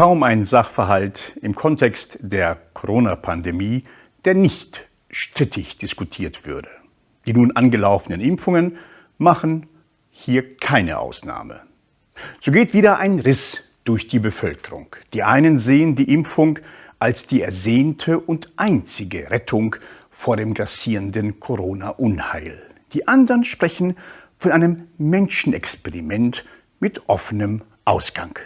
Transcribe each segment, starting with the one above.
kaum ein Sachverhalt im Kontext der Corona-Pandemie, der nicht strittig diskutiert würde. Die nun angelaufenen Impfungen machen hier keine Ausnahme. So geht wieder ein Riss durch die Bevölkerung. Die einen sehen die Impfung als die ersehnte und einzige Rettung vor dem grassierenden Corona-Unheil. Die anderen sprechen von einem Menschenexperiment mit offenem Ausgang.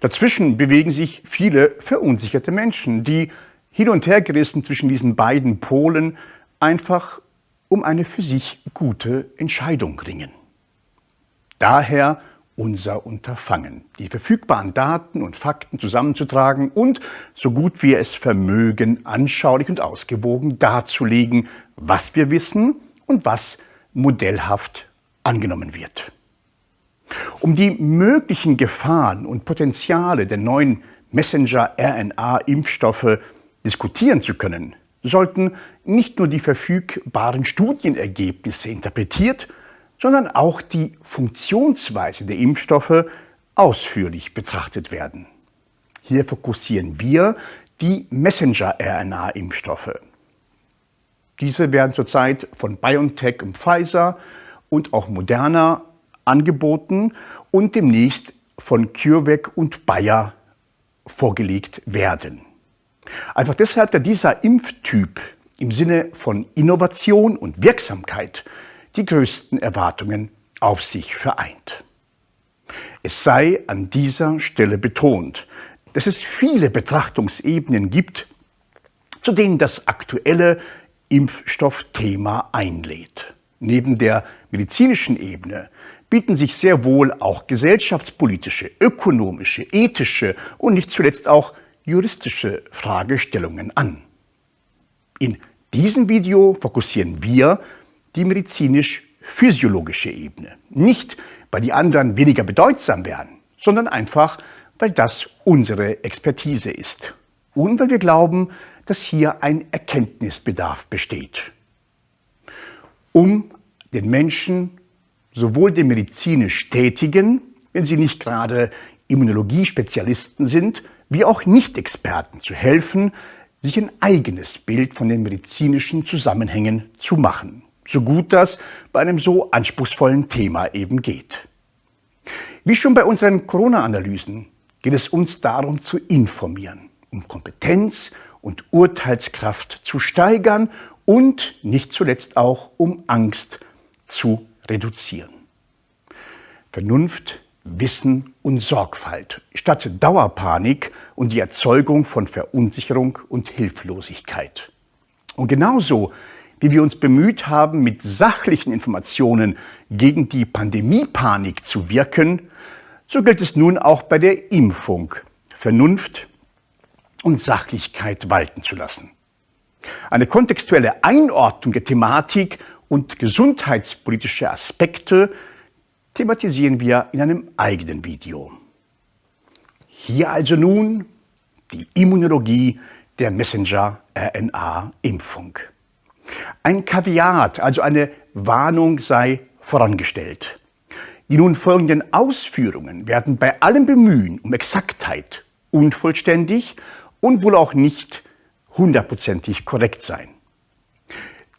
Dazwischen bewegen sich viele verunsicherte Menschen, die hin und her gerissen zwischen diesen beiden Polen einfach um eine für sich gute Entscheidung ringen. Daher unser Unterfangen, die verfügbaren Daten und Fakten zusammenzutragen und, so gut wir es vermögen, anschaulich und ausgewogen darzulegen, was wir wissen und was modellhaft angenommen wird. Um die möglichen Gefahren und Potenziale der neuen Messenger-RNA-Impfstoffe diskutieren zu können, sollten nicht nur die verfügbaren Studienergebnisse interpretiert, sondern auch die Funktionsweise der Impfstoffe ausführlich betrachtet werden. Hier fokussieren wir die Messenger-RNA-Impfstoffe. Diese werden zurzeit von BioNTech und Pfizer und auch Moderna angeboten und demnächst von CureVac und Bayer vorgelegt werden. Einfach deshalb, da dieser Impftyp im Sinne von Innovation und Wirksamkeit die größten Erwartungen auf sich vereint. Es sei an dieser Stelle betont, dass es viele Betrachtungsebenen gibt, zu denen das aktuelle Impfstoffthema einlädt. Neben der medizinischen Ebene bieten sich sehr wohl auch gesellschaftspolitische, ökonomische, ethische und nicht zuletzt auch juristische Fragestellungen an. In diesem Video fokussieren wir die medizinisch-physiologische Ebene. Nicht, weil die anderen weniger bedeutsam wären, sondern einfach, weil das unsere Expertise ist. Und weil wir glauben, dass hier ein Erkenntnisbedarf besteht. Um den Menschen, sowohl den medizinisch Tätigen, wenn sie nicht gerade Immunologiespezialisten sind, wie auch Nicht-Experten zu helfen, sich ein eigenes Bild von den medizinischen Zusammenhängen zu machen so gut das bei einem so anspruchsvollen Thema eben geht. Wie schon bei unseren Corona-Analysen geht es uns darum zu informieren, um Kompetenz und Urteilskraft zu steigern und nicht zuletzt auch um Angst zu reduzieren. Vernunft, Wissen und Sorgfalt statt Dauerpanik und die Erzeugung von Verunsicherung und Hilflosigkeit. Und genauso wie wir uns bemüht haben, mit sachlichen Informationen gegen die Pandemiepanik zu wirken, so gilt es nun auch bei der Impfung, Vernunft und Sachlichkeit walten zu lassen. Eine kontextuelle Einordnung der Thematik und gesundheitspolitische Aspekte thematisieren wir in einem eigenen Video. Hier also nun die Immunologie der Messenger-RNA-Impfung. Ein Kaviat, also eine Warnung sei vorangestellt. Die nun folgenden Ausführungen werden bei allem Bemühen um Exaktheit unvollständig und wohl auch nicht hundertprozentig korrekt sein.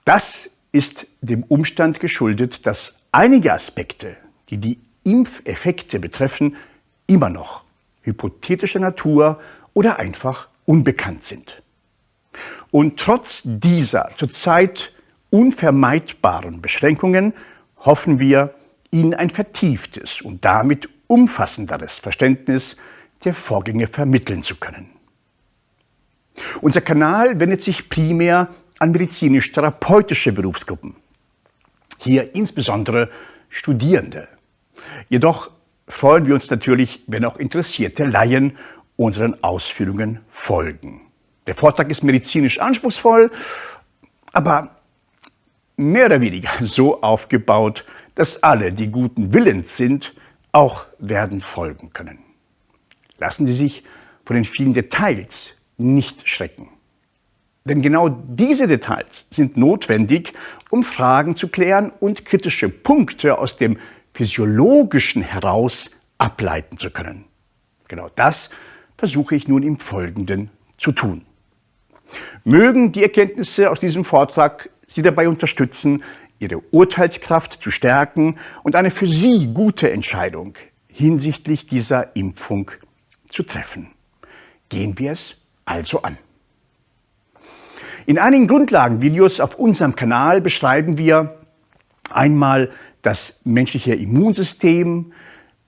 Das ist dem Umstand geschuldet, dass einige Aspekte, die die Impfeffekte betreffen, immer noch hypothetischer Natur oder einfach unbekannt sind. Und trotz dieser zurzeit unvermeidbaren Beschränkungen hoffen wir, Ihnen ein vertieftes und damit umfassenderes Verständnis der Vorgänge vermitteln zu können. Unser Kanal wendet sich primär an medizinisch-therapeutische Berufsgruppen, hier insbesondere Studierende. Jedoch freuen wir uns natürlich, wenn auch interessierte Laien unseren Ausführungen folgen. Der Vortrag ist medizinisch anspruchsvoll, aber mehr oder weniger so aufgebaut, dass alle, die guten Willens sind, auch werden folgen können. Lassen Sie sich von den vielen Details nicht schrecken. Denn genau diese Details sind notwendig, um Fragen zu klären und kritische Punkte aus dem Physiologischen heraus ableiten zu können. Genau das versuche ich nun im Folgenden zu tun. Mögen die Erkenntnisse aus diesem Vortrag Sie dabei unterstützen, Ihre Urteilskraft zu stärken und eine für Sie gute Entscheidung hinsichtlich dieser Impfung zu treffen. Gehen wir es also an. In einigen Grundlagenvideos auf unserem Kanal beschreiben wir einmal das menschliche Immunsystem,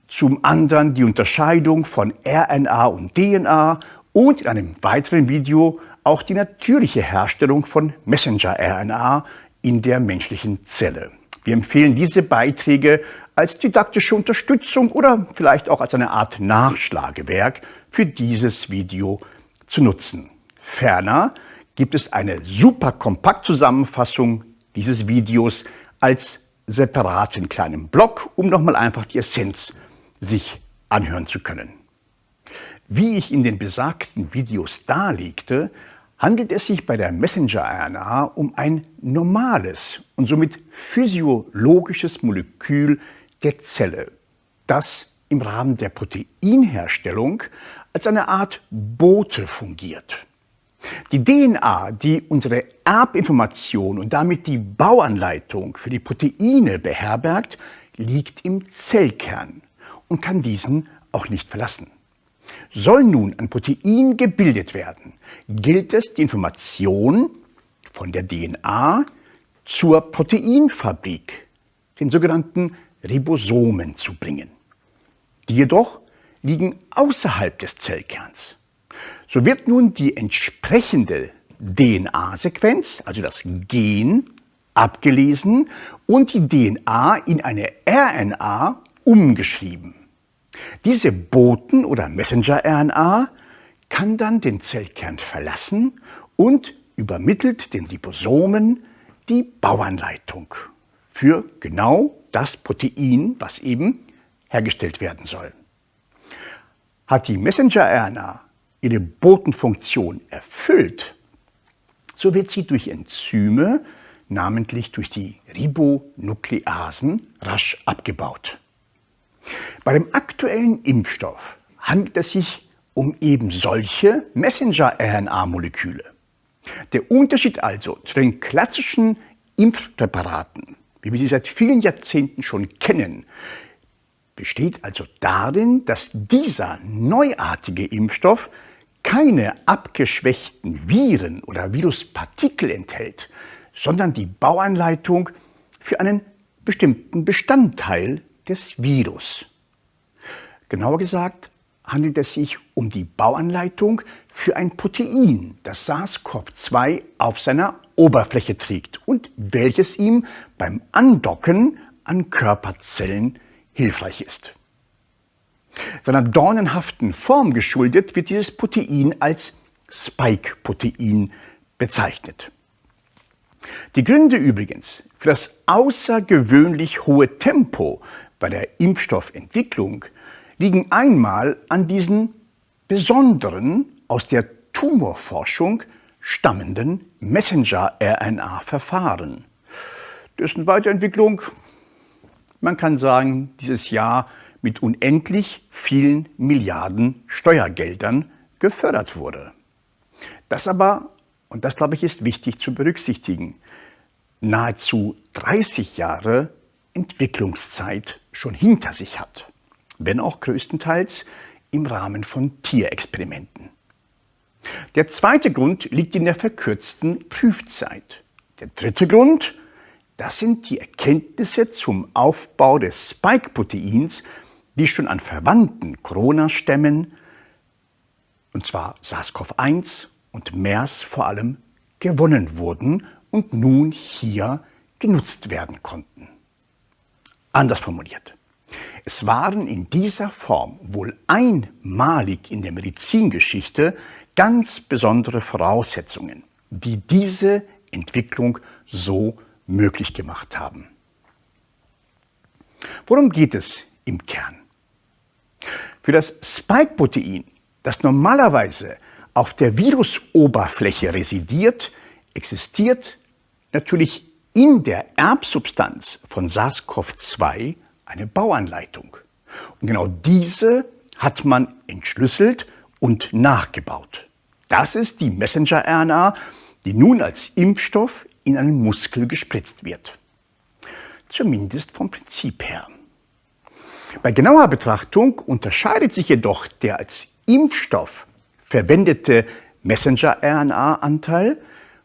zum anderen die Unterscheidung von RNA und DNA und in einem weiteren Video auch die natürliche Herstellung von Messenger-RNA in der menschlichen Zelle. Wir empfehlen diese Beiträge als didaktische Unterstützung oder vielleicht auch als eine Art Nachschlagewerk für dieses Video zu nutzen. Ferner gibt es eine super Kompaktzusammenfassung dieses Videos als separaten kleinen Blog, um nochmal einfach die Essenz sich anhören zu können. Wie ich in den besagten Videos darlegte, handelt es sich bei der Messenger-RNA um ein normales und somit physiologisches Molekül der Zelle, das im Rahmen der Proteinherstellung als eine Art Bote fungiert. Die DNA, die unsere Erbinformation und damit die Bauanleitung für die Proteine beherbergt, liegt im Zellkern und kann diesen auch nicht verlassen. Soll nun ein Protein gebildet werden, gilt es, die Information von der DNA zur Proteinfabrik, den sogenannten Ribosomen, zu bringen. Die jedoch liegen außerhalb des Zellkerns. So wird nun die entsprechende DNA-Sequenz, also das Gen, abgelesen und die DNA in eine RNA umgeschrieben. Diese Boten- oder Messenger-RNA kann dann den Zellkern verlassen und übermittelt den Ribosomen die Bauanleitung für genau das Protein, was eben hergestellt werden soll. Hat die Messenger-RNA ihre Botenfunktion erfüllt, so wird sie durch Enzyme, namentlich durch die Ribonukleasen, rasch abgebaut. Bei dem aktuellen Impfstoff handelt es sich um eben solche Messenger-RNA-Moleküle. Der Unterschied also zu den klassischen Impfpräparaten, wie wir sie seit vielen Jahrzehnten schon kennen, besteht also darin, dass dieser neuartige Impfstoff keine abgeschwächten Viren oder Viruspartikel enthält, sondern die Bauanleitung für einen bestimmten Bestandteil des Virus. Genauer gesagt handelt es sich um die Bauanleitung für ein Protein, das SARS-CoV-2 auf seiner Oberfläche trägt und welches ihm beim Andocken an Körperzellen hilfreich ist. Seiner dornenhaften Form geschuldet wird dieses Protein als Spike-Protein bezeichnet. Die Gründe übrigens für das außergewöhnlich hohe Tempo bei der Impfstoffentwicklung liegen einmal an diesen besonderen, aus der Tumorforschung stammenden Messenger-RNA-Verfahren. Dessen Weiterentwicklung, man kann sagen, dieses Jahr mit unendlich vielen Milliarden Steuergeldern gefördert wurde. Das aber, und das glaube ich ist wichtig zu berücksichtigen, nahezu 30 Jahre Entwicklungszeit schon hinter sich hat wenn auch größtenteils im Rahmen von Tierexperimenten. Der zweite Grund liegt in der verkürzten Prüfzeit. Der dritte Grund, das sind die Erkenntnisse zum Aufbau des Spike-Proteins, die schon an verwandten Corona-Stämmen, und zwar SARS-CoV-1 und MERS vor allem, gewonnen wurden und nun hier genutzt werden konnten. Anders formuliert. Es waren in dieser Form wohl einmalig in der Medizingeschichte ganz besondere Voraussetzungen, die diese Entwicklung so möglich gemacht haben. Worum geht es im Kern? Für das Spike-Protein, das normalerweise auf der Virusoberfläche residiert, existiert natürlich in der Erbsubstanz von SARS-CoV-2 eine Bauanleitung. Und genau diese hat man entschlüsselt und nachgebaut. Das ist die Messenger-RNA, die nun als Impfstoff in einen Muskel gespritzt wird. Zumindest vom Prinzip her. Bei genauer Betrachtung unterscheidet sich jedoch der als Impfstoff verwendete Messenger-RNA-Anteil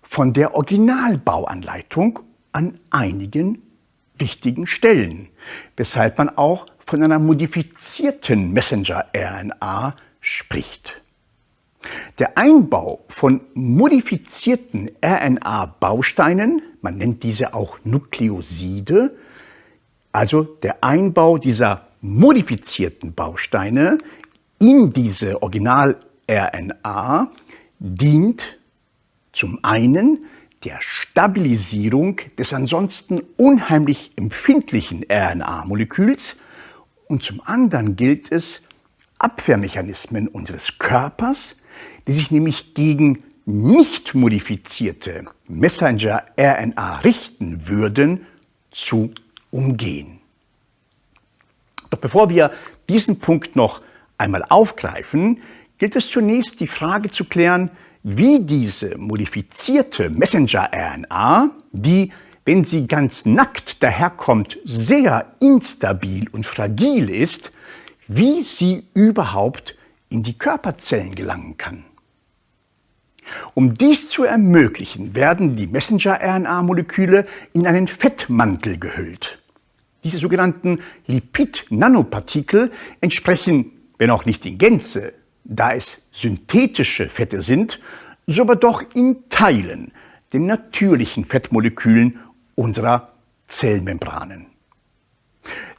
von der Originalbauanleitung an einigen wichtigen Stellen, weshalb man auch von einer modifizierten Messenger-RNA spricht. Der Einbau von modifizierten RNA-Bausteinen, man nennt diese auch Nukleoside, also der Einbau dieser modifizierten Bausteine in diese Original-RNA dient zum einen der Stabilisierung des ansonsten unheimlich empfindlichen RNA-Moleküls und zum anderen gilt es, Abwehrmechanismen unseres Körpers, die sich nämlich gegen nicht modifizierte Messenger-RNA richten würden, zu umgehen. Doch bevor wir diesen Punkt noch einmal aufgreifen, gilt es zunächst die Frage zu klären, wie diese modifizierte Messenger-RNA, die, wenn sie ganz nackt daherkommt, sehr instabil und fragil ist, wie sie überhaupt in die Körperzellen gelangen kann. Um dies zu ermöglichen, werden die Messenger-RNA-Moleküle in einen Fettmantel gehüllt. Diese sogenannten Lipid-Nanopartikel entsprechen, wenn auch nicht in Gänze, da es synthetische Fette sind, so aber doch in Teilen den natürlichen Fettmolekülen unserer Zellmembranen.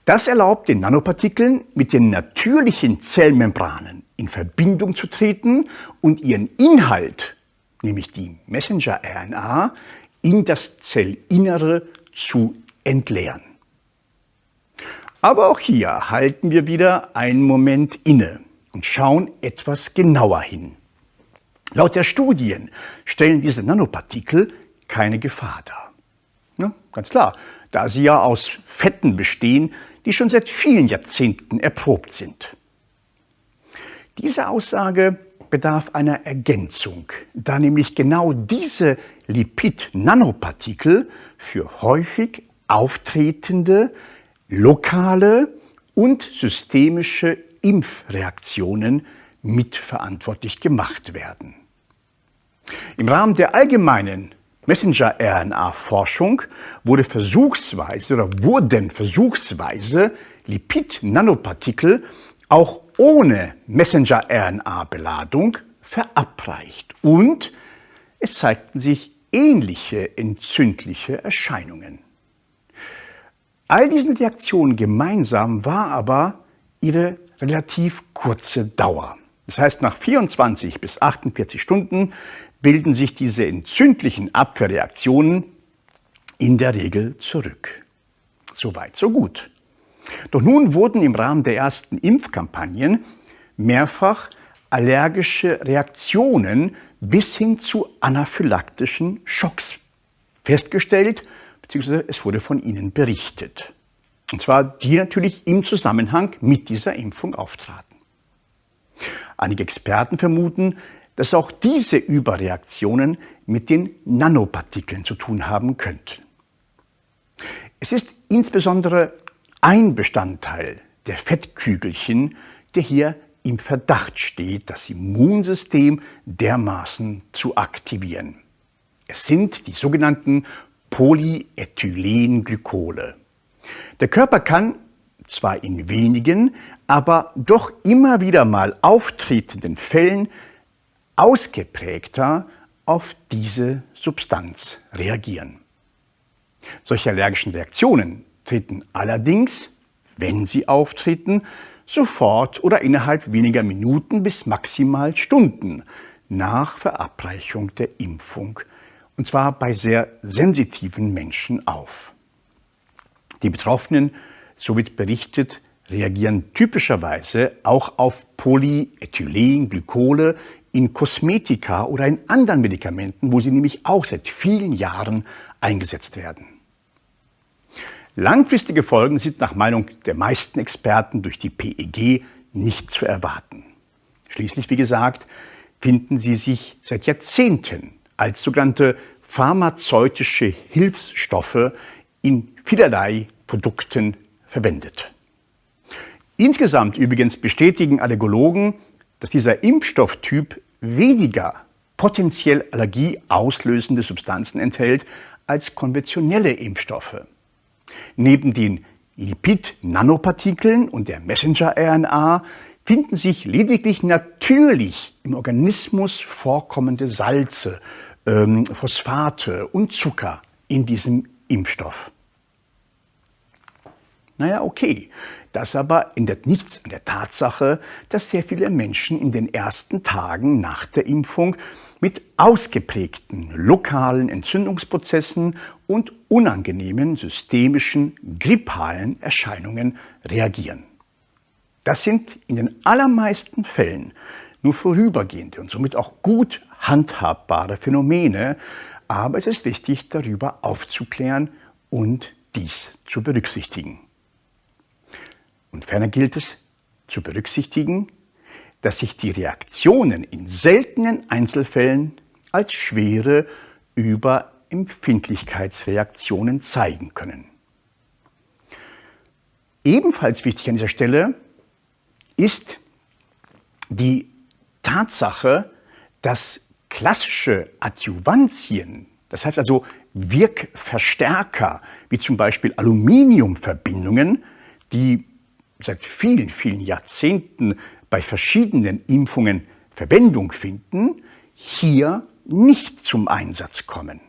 Das erlaubt den Nanopartikeln, mit den natürlichen Zellmembranen in Verbindung zu treten und ihren Inhalt, nämlich die Messenger-RNA, in das Zellinnere zu entleeren. Aber auch hier halten wir wieder einen Moment inne und schauen etwas genauer hin. Laut der Studien stellen diese Nanopartikel keine Gefahr dar. Ja, ganz klar, da sie ja aus Fetten bestehen, die schon seit vielen Jahrzehnten erprobt sind. Diese Aussage bedarf einer Ergänzung, da nämlich genau diese Lipid-Nanopartikel für häufig auftretende lokale und systemische Impfreaktionen mitverantwortlich gemacht werden. Im Rahmen der allgemeinen Messenger-RNA-Forschung wurde versuchsweise oder wurden versuchsweise Lipid-Nanopartikel auch ohne Messenger-RNA-Beladung verabreicht und es zeigten sich ähnliche entzündliche Erscheinungen. All diesen Reaktionen gemeinsam war aber ihre relativ kurze Dauer. Das heißt, nach 24 bis 48 Stunden bilden sich diese entzündlichen Abwehrreaktionen in der Regel zurück. Soweit, so gut. Doch nun wurden im Rahmen der ersten Impfkampagnen mehrfach allergische Reaktionen bis hin zu anaphylaktischen Schocks festgestellt beziehungsweise es wurde von ihnen berichtet. Und zwar die natürlich im Zusammenhang mit dieser Impfung auftraten. Einige Experten vermuten, dass auch diese Überreaktionen mit den Nanopartikeln zu tun haben könnten. Es ist insbesondere ein Bestandteil der Fettkügelchen, der hier im Verdacht steht, das Immunsystem dermaßen zu aktivieren. Es sind die sogenannten Polyethylenglykole. Der Körper kann zwar in wenigen, aber doch immer wieder mal auftretenden Fällen ausgeprägter auf diese Substanz reagieren. Solche allergischen Reaktionen treten allerdings, wenn sie auftreten, sofort oder innerhalb weniger Minuten bis maximal Stunden nach Verabreichung der Impfung und zwar bei sehr sensitiven Menschen auf. Die Betroffenen, so wird berichtet, reagieren typischerweise auch auf Polyethylenglykole in Kosmetika oder in anderen Medikamenten, wo sie nämlich auch seit vielen Jahren eingesetzt werden. Langfristige Folgen sind nach Meinung der meisten Experten durch die PEG nicht zu erwarten. Schließlich, wie gesagt, finden sie sich seit Jahrzehnten als sogenannte pharmazeutische Hilfsstoffe in vielerlei Produkten verwendet. Insgesamt übrigens bestätigen Allergologen, dass dieser Impfstofftyp weniger potenziell allergieauslösende Substanzen enthält als konventionelle Impfstoffe. Neben den Lipid-Nanopartikeln und der Messenger-RNA finden sich lediglich natürlich im Organismus vorkommende Salze, ähm, Phosphate und Zucker in diesem Impfstoff. Naja, okay, das aber ändert nichts an der Tatsache, dass sehr viele Menschen in den ersten Tagen nach der Impfung mit ausgeprägten lokalen Entzündungsprozessen und unangenehmen systemischen grippalen Erscheinungen reagieren. Das sind in den allermeisten Fällen nur vorübergehende und somit auch gut handhabbare Phänomene, aber es ist wichtig, darüber aufzuklären und dies zu berücksichtigen. Und ferner gilt es zu berücksichtigen, dass sich die Reaktionen in seltenen Einzelfällen als schwere Überempfindlichkeitsreaktionen zeigen können. Ebenfalls wichtig an dieser Stelle ist die Tatsache, dass klassische Adjuvantien, das heißt also Wirkverstärker, wie zum Beispiel Aluminiumverbindungen, die seit vielen, vielen Jahrzehnten bei verschiedenen Impfungen Verwendung finden, hier nicht zum Einsatz kommen.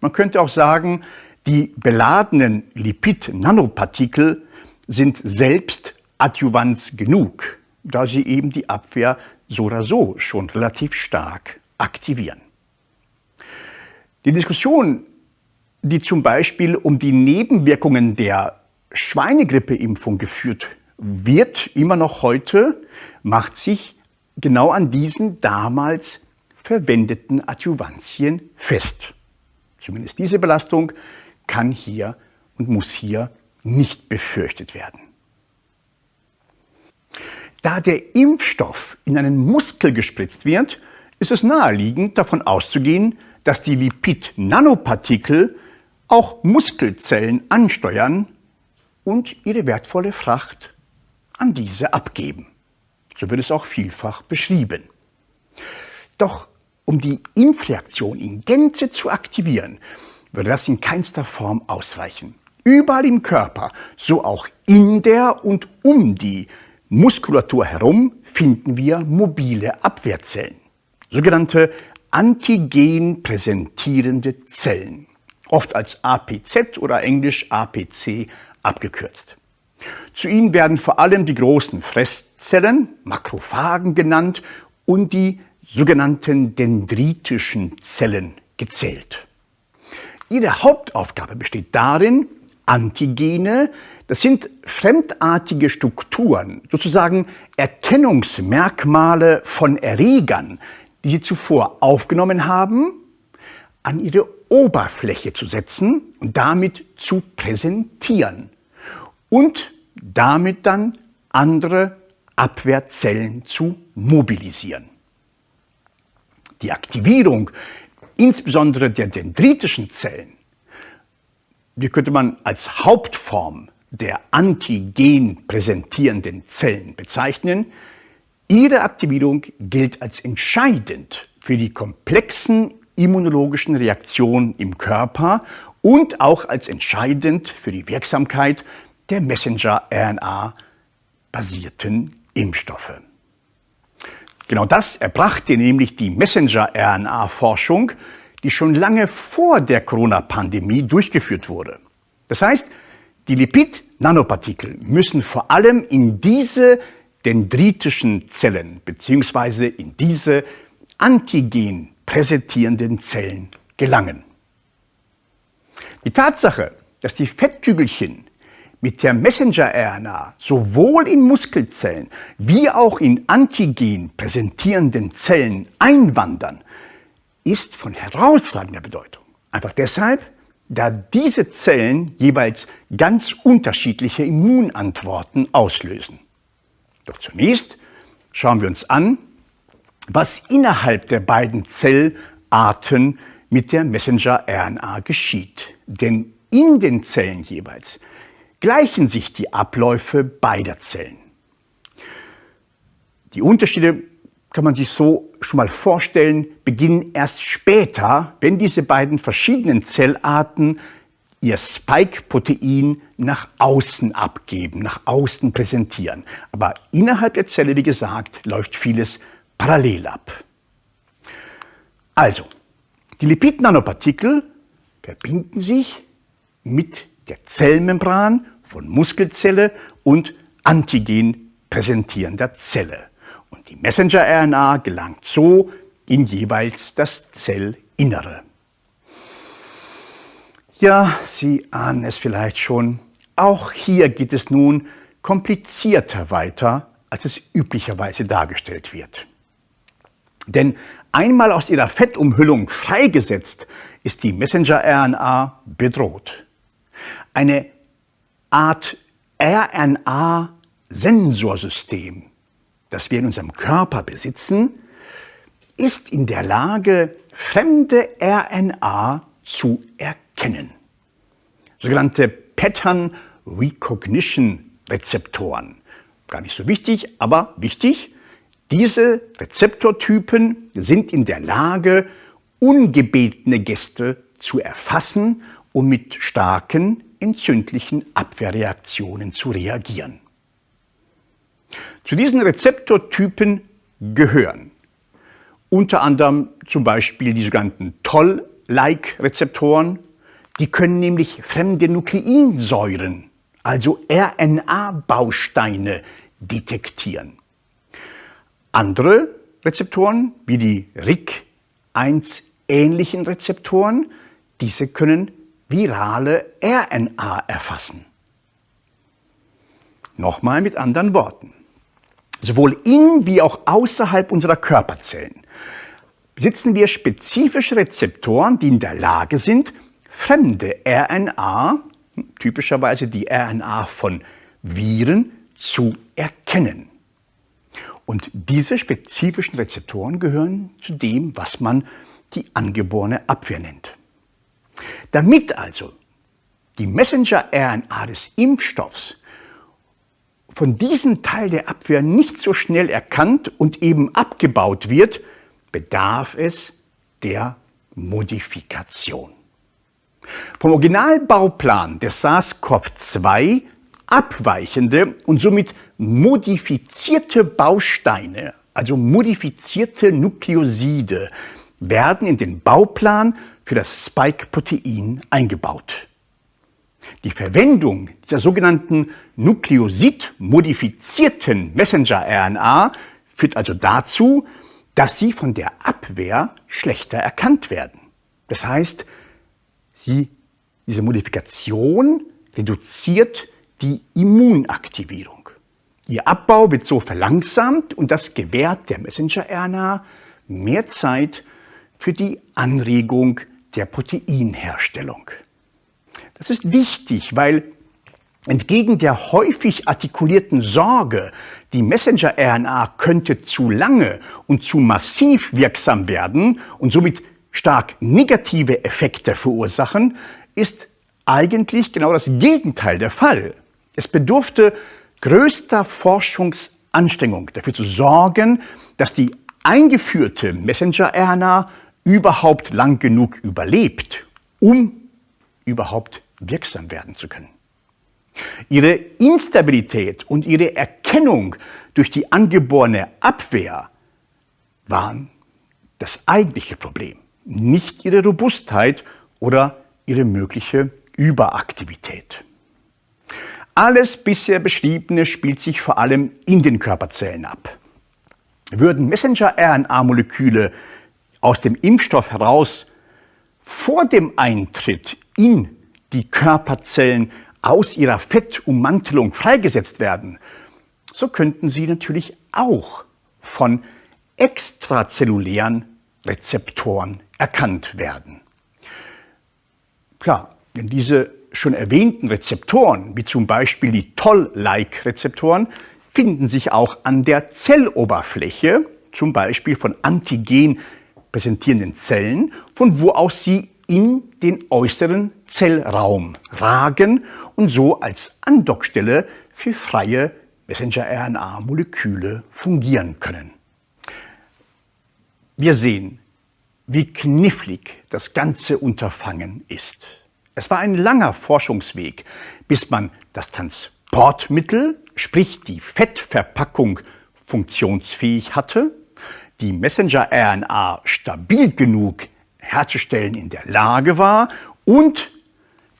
Man könnte auch sagen, die beladenen Lipid-Nanopartikel sind selbst Adjuvanz genug, da sie eben die Abwehr so oder so schon relativ stark aktivieren. Die Diskussion, die zum Beispiel um die Nebenwirkungen der Schweinegrippeimpfung geführt wird immer noch heute, macht sich genau an diesen damals verwendeten Adjuvantien fest. Zumindest diese Belastung kann hier und muss hier nicht befürchtet werden. Da der Impfstoff in einen Muskel gespritzt wird, ist es naheliegend davon auszugehen, dass die Lipid-Nanopartikel auch Muskelzellen ansteuern und ihre wertvolle Fracht an diese abgeben. So wird es auch vielfach beschrieben. Doch um die Impfreaktion in Gänze zu aktivieren, würde das in keinster Form ausreichen. Überall im Körper, so auch in der und um die Muskulatur herum, finden wir mobile Abwehrzellen, sogenannte antigen präsentierende Zellen, oft als APZ oder englisch APC abgekürzt. Zu ihnen werden vor allem die großen Fresszellen, Makrophagen genannt, und die sogenannten dendritischen Zellen gezählt. Ihre Hauptaufgabe besteht darin, Antigene, das sind fremdartige Strukturen, sozusagen Erkennungsmerkmale von Erregern, die sie zuvor aufgenommen haben, an ihre Oberfläche zu setzen und damit zu präsentieren und damit dann andere Abwehrzellen zu mobilisieren. Die Aktivierung insbesondere der dendritischen Zellen, die könnte man als Hauptform der antigen präsentierenden Zellen bezeichnen. Ihre Aktivierung gilt als entscheidend für die komplexen immunologischen Reaktionen im Körper und auch als entscheidend für die Wirksamkeit der Messenger-RNA-basierten Impfstoffe. Genau das erbrachte nämlich die Messenger-RNA-Forschung, die schon lange vor der Corona-Pandemie durchgeführt wurde. Das heißt, die Lipid-Nanopartikel müssen vor allem in diese dendritischen Zellen bzw. in diese antigen präsentierenden Zellen gelangen. Die Tatsache, dass die Fettkügelchen mit der Messenger-RNA sowohl in Muskelzellen wie auch in Antigen präsentierenden Zellen einwandern, ist von herausragender Bedeutung. Einfach deshalb, da diese Zellen jeweils ganz unterschiedliche Immunantworten auslösen. Doch zunächst schauen wir uns an, was innerhalb der beiden Zellarten mit der Messenger-RNA geschieht. Denn in den Zellen jeweils gleichen sich die Abläufe beider Zellen. Die Unterschiede kann man sich so schon mal vorstellen, beginnen erst später, wenn diese beiden verschiedenen Zellarten ihr Spike-Protein nach außen abgeben, nach außen präsentieren. Aber innerhalb der Zelle, wie gesagt, läuft vieles parallel ab. Also, die Lipid-Nanopartikel verbinden sich mit der Zellmembran von Muskelzelle und Antigen präsentierender Zelle. Und die Messenger-RNA gelangt so in jeweils das Zellinnere. Ja, Sie ahnen es vielleicht schon, auch hier geht es nun komplizierter weiter, als es üblicherweise dargestellt wird. Denn einmal aus ihrer Fettumhüllung freigesetzt, ist die Messenger-RNA bedroht. Eine Art RNA-Sensorsystem, das wir in unserem Körper besitzen, ist in der Lage, fremde RNA zu erkennen. Sogenannte Pattern Recognition Rezeptoren. Gar nicht so wichtig, aber wichtig. Diese Rezeptortypen sind in der Lage, ungebetene Gäste zu erfassen und mit starken entzündlichen Abwehrreaktionen zu reagieren. Zu diesen Rezeptortypen gehören unter anderem zum Beispiel die sogenannten Toll-like-Rezeptoren. Die können nämlich fremde Nukleinsäuren, also RNA-Bausteine, detektieren. Andere Rezeptoren, wie die RIC1-ähnlichen Rezeptoren, diese können virale RNA erfassen. Nochmal mit anderen Worten. Sowohl in wie auch außerhalb unserer Körperzellen besitzen wir spezifische Rezeptoren, die in der Lage sind, fremde RNA, typischerweise die RNA von Viren, zu erkennen. Und diese spezifischen Rezeptoren gehören zu dem, was man die angeborene Abwehr nennt. Damit also die Messenger-RNA des Impfstoffs von diesem Teil der Abwehr nicht so schnell erkannt und eben abgebaut wird, bedarf es der Modifikation. Vom Originalbauplan des SARS-CoV-2 abweichende und somit modifizierte Bausteine, also modifizierte Nukleoside, werden in den Bauplan für das Spike-Protein eingebaut. Die Verwendung dieser sogenannten Nukleosid-modifizierten Messenger-RNA führt also dazu, dass sie von der Abwehr schlechter erkannt werden. Das heißt, sie, diese Modifikation reduziert die Immunaktivierung. Ihr Abbau wird so verlangsamt und das gewährt der Messenger-RNA mehr Zeit für die Anregung der Proteinherstellung. Das ist wichtig, weil entgegen der häufig artikulierten Sorge, die Messenger-RNA könnte zu lange und zu massiv wirksam werden und somit stark negative Effekte verursachen, ist eigentlich genau das Gegenteil der Fall. Es bedurfte größter Forschungsanstrengung dafür zu sorgen, dass die eingeführte Messenger-RNA überhaupt lang genug überlebt, um überhaupt wirksam werden zu können. Ihre Instabilität und ihre Erkennung durch die angeborene Abwehr waren das eigentliche Problem, nicht ihre Robustheit oder ihre mögliche Überaktivität. Alles bisher Beschriebene spielt sich vor allem in den Körperzellen ab. Würden Messenger-RNA-Moleküle aus dem Impfstoff heraus vor dem Eintritt in die Körperzellen aus ihrer Fettummantelung freigesetzt werden, so könnten sie natürlich auch von extrazellulären Rezeptoren erkannt werden. Klar, wenn diese schon erwähnten Rezeptoren, wie zum Beispiel die Toll-like-Rezeptoren, finden sich auch an der Zelloberfläche zum Beispiel von Antigen präsentierenden Zellen, von wo aus sie in den äußeren Zellraum ragen und so als Andockstelle für freie Messenger-RNA-Moleküle fungieren können. Wir sehen, wie knifflig das ganze Unterfangen ist. Es war ein langer Forschungsweg, bis man das Transportmittel, sprich die Fettverpackung, funktionsfähig hatte, die Messenger-RNA stabil genug herzustellen in der Lage war und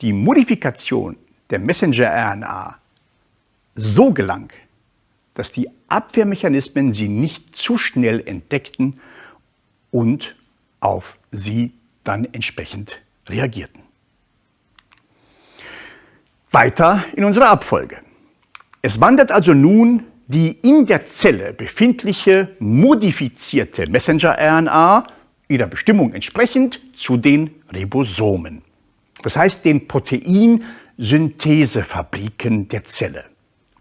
die Modifikation der Messenger-RNA so gelang, dass die Abwehrmechanismen sie nicht zu schnell entdeckten und auf sie dann entsprechend reagierten. Weiter in unserer Abfolge. Es wandert also nun die in der Zelle befindliche modifizierte Messenger-RNA ihrer Bestimmung entsprechend zu den Ribosomen. Das heißt den Proteinsynthesefabriken der Zelle.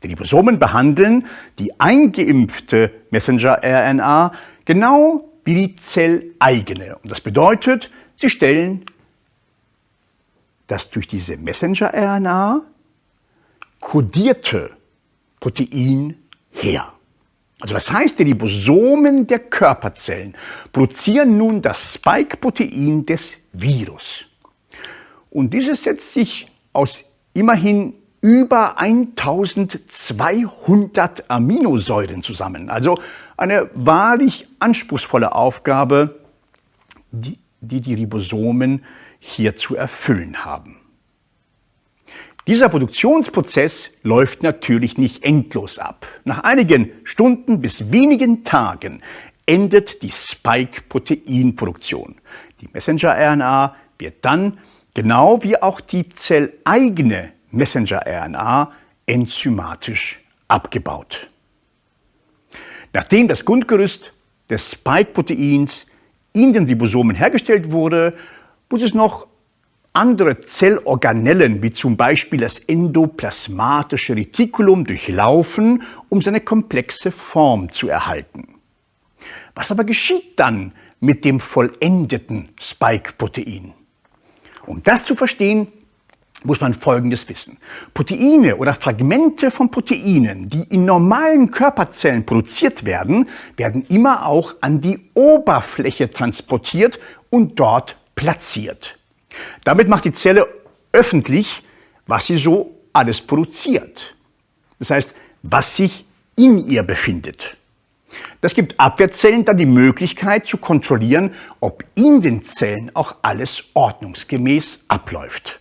Die Ribosomen behandeln die eingeimpfte Messenger-RNA genau wie die zelleigene. Und das bedeutet, sie stellen das durch diese Messenger-RNA kodierte Protein her. Also das heißt, die Ribosomen der Körperzellen produzieren nun das Spike-Protein des Virus. Und dieses setzt sich aus immerhin über 1200 Aminosäuren zusammen. Also eine wahrlich anspruchsvolle Aufgabe, die die, die Ribosomen hier zu erfüllen haben. Dieser Produktionsprozess läuft natürlich nicht endlos ab. Nach einigen Stunden bis wenigen Tagen endet die Spike-Proteinproduktion. Die Messenger-RNA wird dann, genau wie auch die zelleigene Messenger-RNA, enzymatisch abgebaut. Nachdem das Grundgerüst des Spike-Proteins in den Ribosomen hergestellt wurde, muss es noch andere Zellorganellen, wie zum Beispiel das endoplasmatische Retikulum, durchlaufen, um seine komplexe Form zu erhalten. Was aber geschieht dann mit dem vollendeten Spike-Protein? Um das zu verstehen, muss man Folgendes wissen. Proteine oder Fragmente von Proteinen, die in normalen Körperzellen produziert werden, werden immer auch an die Oberfläche transportiert und dort platziert. Damit macht die Zelle öffentlich, was sie so alles produziert. Das heißt, was sich in ihr befindet. Das gibt Abwehrzellen dann die Möglichkeit zu kontrollieren, ob in den Zellen auch alles ordnungsgemäß abläuft.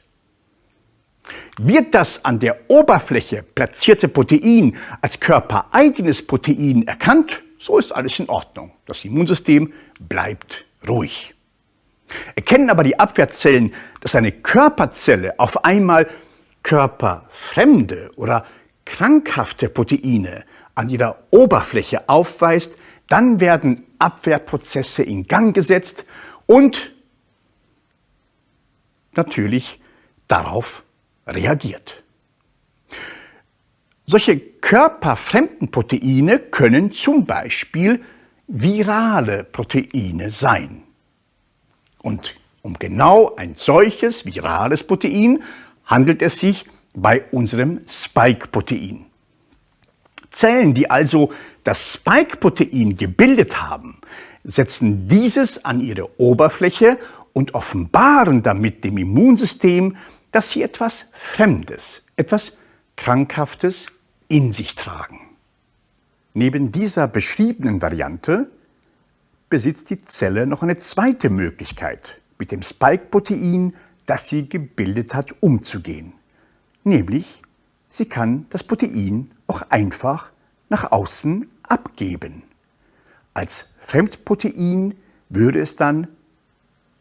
Wird das an der Oberfläche platzierte Protein als körpereigenes Protein erkannt, so ist alles in Ordnung. Das Immunsystem bleibt ruhig. Erkennen aber die Abwehrzellen, dass eine Körperzelle auf einmal körperfremde oder krankhafte Proteine an ihrer Oberfläche aufweist, dann werden Abwehrprozesse in Gang gesetzt und natürlich darauf reagiert. Solche körperfremden Proteine können zum Beispiel virale Proteine sein. Und um genau ein solches virales Protein handelt es sich bei unserem Spike-Protein. Zellen, die also das Spike-Protein gebildet haben, setzen dieses an ihre Oberfläche und offenbaren damit dem Immunsystem, dass sie etwas Fremdes, etwas Krankhaftes in sich tragen. Neben dieser beschriebenen Variante besitzt die Zelle noch eine zweite Möglichkeit, mit dem Spike-Protein, das sie gebildet hat, umzugehen. Nämlich, sie kann das Protein auch einfach nach außen abgeben. Als Fremdprotein würde es dann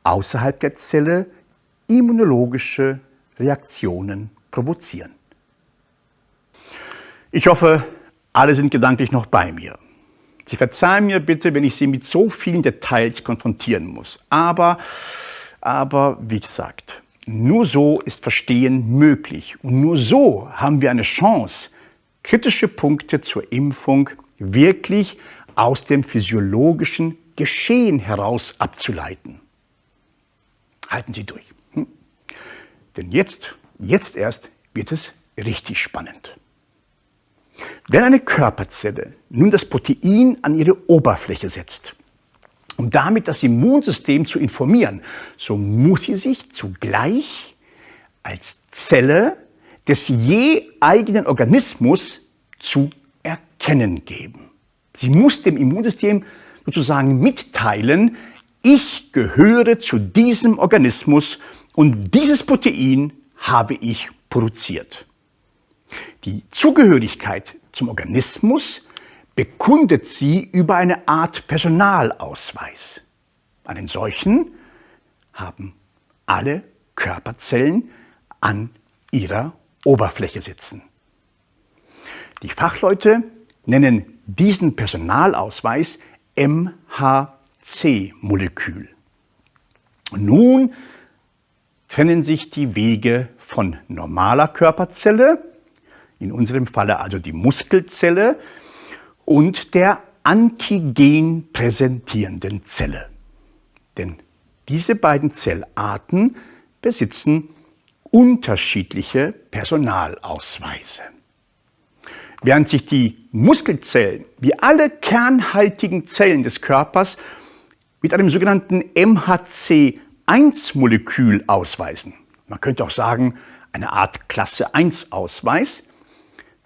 außerhalb der Zelle immunologische Reaktionen provozieren. Ich hoffe, alle sind gedanklich noch bei mir. Sie verzeihen mir bitte, wenn ich Sie mit so vielen Details konfrontieren muss. Aber, aber wie gesagt, nur so ist Verstehen möglich. Und nur so haben wir eine Chance, kritische Punkte zur Impfung wirklich aus dem physiologischen Geschehen heraus abzuleiten. Halten Sie durch. Denn jetzt, jetzt erst wird es richtig spannend. Wenn eine Körperzelle nun das Protein an ihre Oberfläche setzt, um damit das Immunsystem zu informieren, so muss sie sich zugleich als Zelle des je eigenen Organismus zu erkennen geben. Sie muss dem Immunsystem sozusagen mitteilen, ich gehöre zu diesem Organismus und dieses Protein habe ich produziert. Die Zugehörigkeit zum Organismus bekundet sie über eine Art Personalausweis. Einen solchen haben alle Körperzellen an ihrer Oberfläche sitzen. Die Fachleute nennen diesen Personalausweis MHC-Molekül. Nun trennen sich die Wege von normaler Körperzelle, in unserem Falle also die Muskelzelle, und der antigen präsentierenden Zelle. Denn diese beiden Zellarten besitzen unterschiedliche Personalausweise. Während sich die Muskelzellen wie alle kernhaltigen Zellen des Körpers mit einem sogenannten MHC1-Molekül ausweisen, man könnte auch sagen eine Art Klasse 1-Ausweis,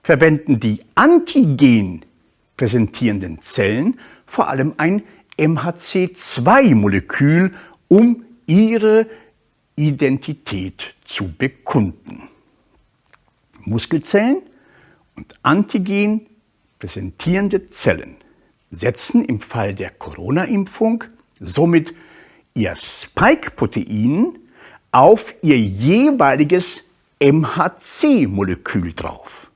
verwenden die Antigen präsentierenden Zellen vor allem ein MHC2-Molekül, um ihre Identität zu bekunden. Muskelzellen und Antigen präsentierende Zellen setzen im Fall der Corona-Impfung somit ihr Spike-Protein auf ihr jeweiliges MHC-Molekül drauf.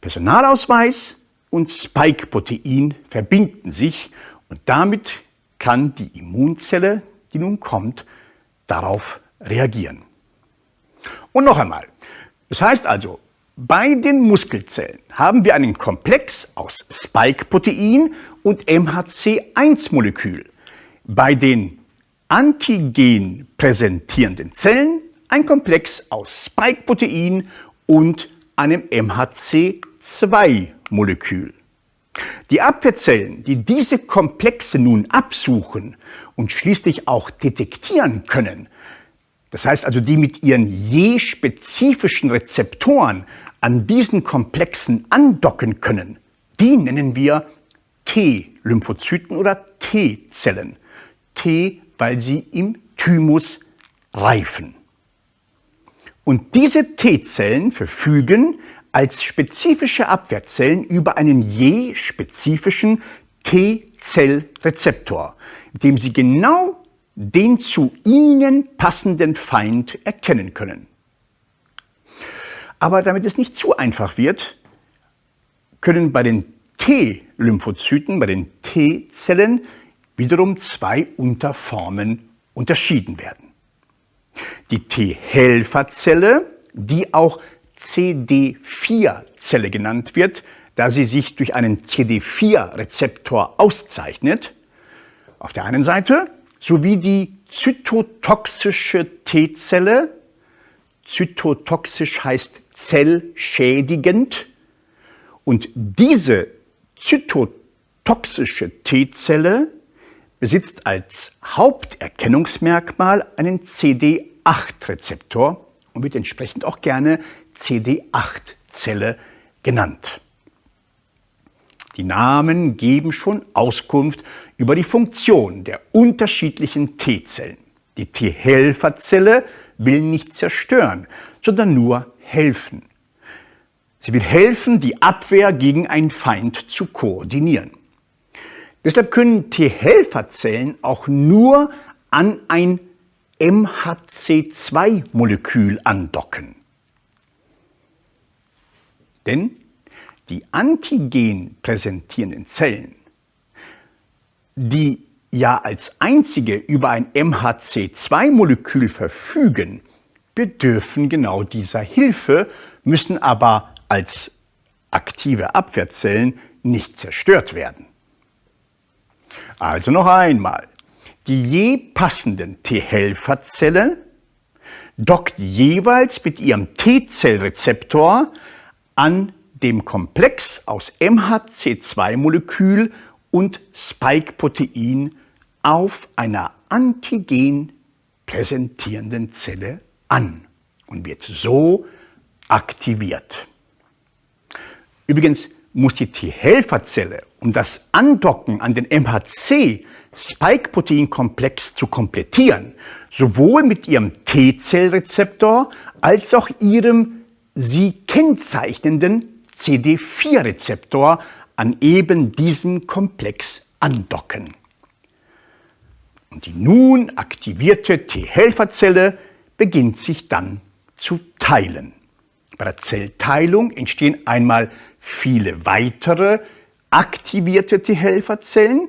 Personalausweis und Spike-Protein verbinden sich und damit kann die Immunzelle, die nun kommt, darauf reagieren. Und noch einmal, das heißt also, bei den Muskelzellen haben wir einen Komplex aus Spike-Protein und MHC1-Molekül. Bei den antigen präsentierenden Zellen ein Komplex aus Spike-Protein und einem MHC2-Molekül. Die Abwehrzellen, die diese Komplexe nun absuchen und schließlich auch detektieren können, das heißt also die mit ihren je spezifischen Rezeptoren an diesen Komplexen andocken können, die nennen wir T-Lymphozyten oder T-Zellen. T, weil sie im Thymus reifen. Und diese T-Zellen verfügen als spezifische Abwehrzellen über einen je spezifischen T-Zellrezeptor, dem sie genau den zu ihnen passenden Feind erkennen können. Aber damit es nicht zu einfach wird, können bei den T-Lymphozyten, bei den T-Zellen wiederum zwei Unterformen unterschieden werden. Die T-Helferzelle, die auch CD4-Zelle genannt wird, da sie sich durch einen CD4-Rezeptor auszeichnet, auf der einen Seite, sowie die zytotoxische T-Zelle, zytotoxisch heißt zellschädigend, und diese zytotoxische T-Zelle besitzt als Haupterkennungsmerkmal einen CD8-Rezeptor und wird entsprechend auch gerne CD8-Zelle genannt. Die Namen geben schon Auskunft über die Funktion der unterschiedlichen T-Zellen. Die T-Helferzelle will nicht zerstören, sondern nur helfen. Sie will helfen, die Abwehr gegen einen Feind zu koordinieren. Deshalb können T-Helferzellen auch nur an ein MHC2-Molekül andocken. Denn die Antigen präsentierenden Zellen, die ja als einzige über ein MHC2-Molekül verfügen, bedürfen genau dieser Hilfe, müssen aber als aktive Abwehrzellen nicht zerstört werden. Also noch einmal. Die je passenden T-Helferzellen dockt jeweils mit ihrem T-Zellrezeptor an dem Komplex aus MHC2-Molekül und Spike-Protein auf einer antigen präsentierenden Zelle an und wird so aktiviert. Übrigens muss die T-Helferzelle, um das Andocken an den MHC-Spike-Protein-Komplex zu komplettieren, sowohl mit ihrem T-Zellrezeptor als auch ihrem sie kennzeichnenden CD4-Rezeptor an eben diesem Komplex andocken. Und die nun aktivierte T-Helferzelle beginnt sich dann zu teilen. Bei der Zellteilung entstehen einmal viele weitere aktivierte T-Helferzellen,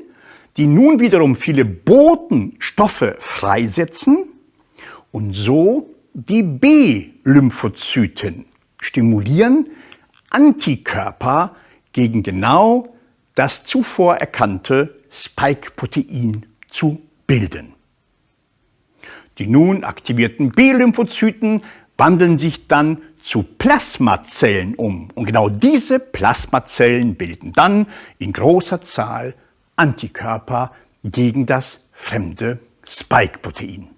die nun wiederum viele Botenstoffe freisetzen und so die B-Lymphozyten stimulieren, Antikörper gegen genau das zuvor erkannte Spike-Protein zu bilden. Die nun aktivierten B-Lymphozyten wandeln sich dann zu Plasmazellen um. Und genau diese Plasmazellen bilden dann in großer Zahl Antikörper gegen das fremde Spike-Protein.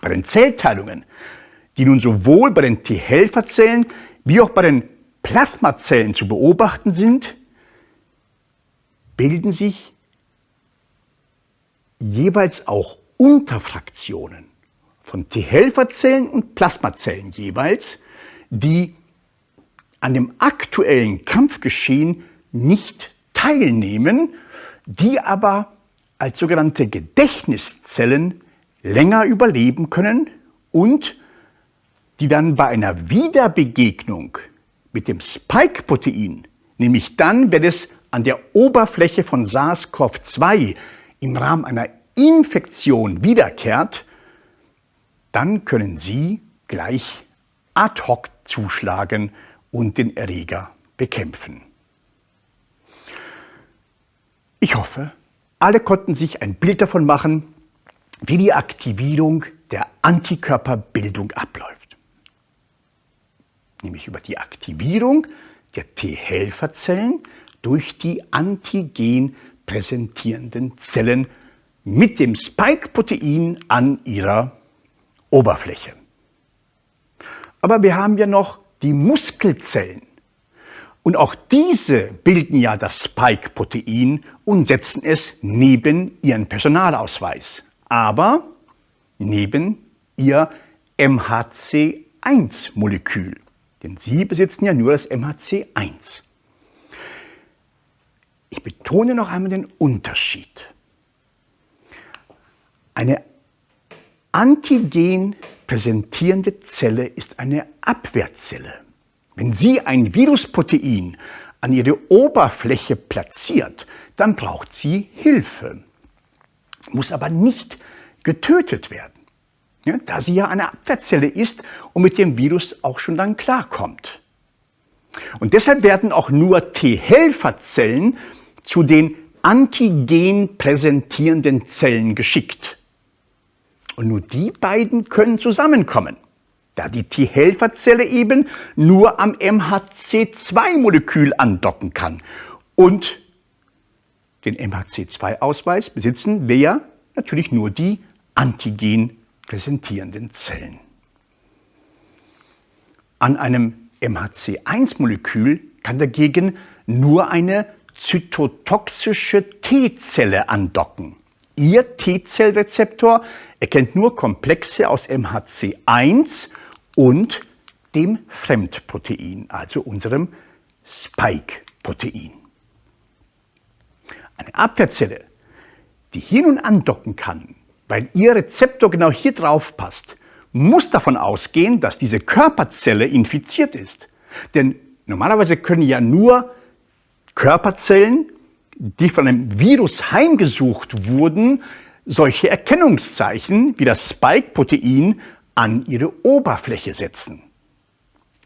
Bei den Zellteilungen, die nun sowohl bei den T-Helferzellen wie auch bei den Plasmazellen zu beobachten sind, bilden sich jeweils auch Unterfraktionen von T-Helferzellen und Plasmazellen jeweils, die an dem aktuellen Kampfgeschehen nicht teilnehmen, die aber als sogenannte Gedächtniszellen länger überleben können und die dann bei einer Wiederbegegnung mit dem Spike-Protein, nämlich dann, wenn es an der Oberfläche von SARS-CoV-2 im Rahmen einer Infektion wiederkehrt, dann können Sie gleich ad hoc zuschlagen und den Erreger bekämpfen. Ich hoffe, alle konnten sich ein Bild davon machen, wie die Aktivierung der Antikörperbildung abläuft. Nämlich über die Aktivierung der T-Helferzellen durch die antigen präsentierenden Zellen mit dem Spike-Protein an ihrer Oberfläche. Aber wir haben ja noch die Muskelzellen. Und auch diese bilden ja das Spike-Protein und setzen es neben ihren Personalausweis, aber neben ihr MHC1-Molekül. Denn sie besitzen ja nur das MHC1. Ich betone noch einmal den Unterschied. Eine antigen präsentierende Zelle ist eine Abwehrzelle. Wenn sie ein Virusprotein an ihre Oberfläche platziert, dann braucht sie Hilfe, muss aber nicht getötet werden, ja, da sie ja eine Abwehrzelle ist und mit dem Virus auch schon dann klarkommt. Und deshalb werden auch nur T-Helferzellen zu den antigen präsentierenden Zellen geschickt. Und nur die beiden können zusammenkommen, da die T-Helferzelle eben nur am MHC2-Molekül andocken kann. Und den MHC2-Ausweis besitzen wir natürlich nur die antigen präsentierenden Zellen. An einem MHC1-Molekül kann dagegen nur eine zytotoxische T-Zelle andocken. Ihr T-Zellrezeptor erkennt nur Komplexe aus MHC1 und dem Fremdprotein, also unserem Spike-Protein. Eine Abwehrzelle, die hier nun andocken kann, weil ihr Rezeptor genau hier drauf passt, muss davon ausgehen, dass diese Körperzelle infiziert ist. Denn normalerweise können ja nur Körperzellen die von einem Virus heimgesucht wurden, solche Erkennungszeichen wie das Spike-Protein an ihre Oberfläche setzen.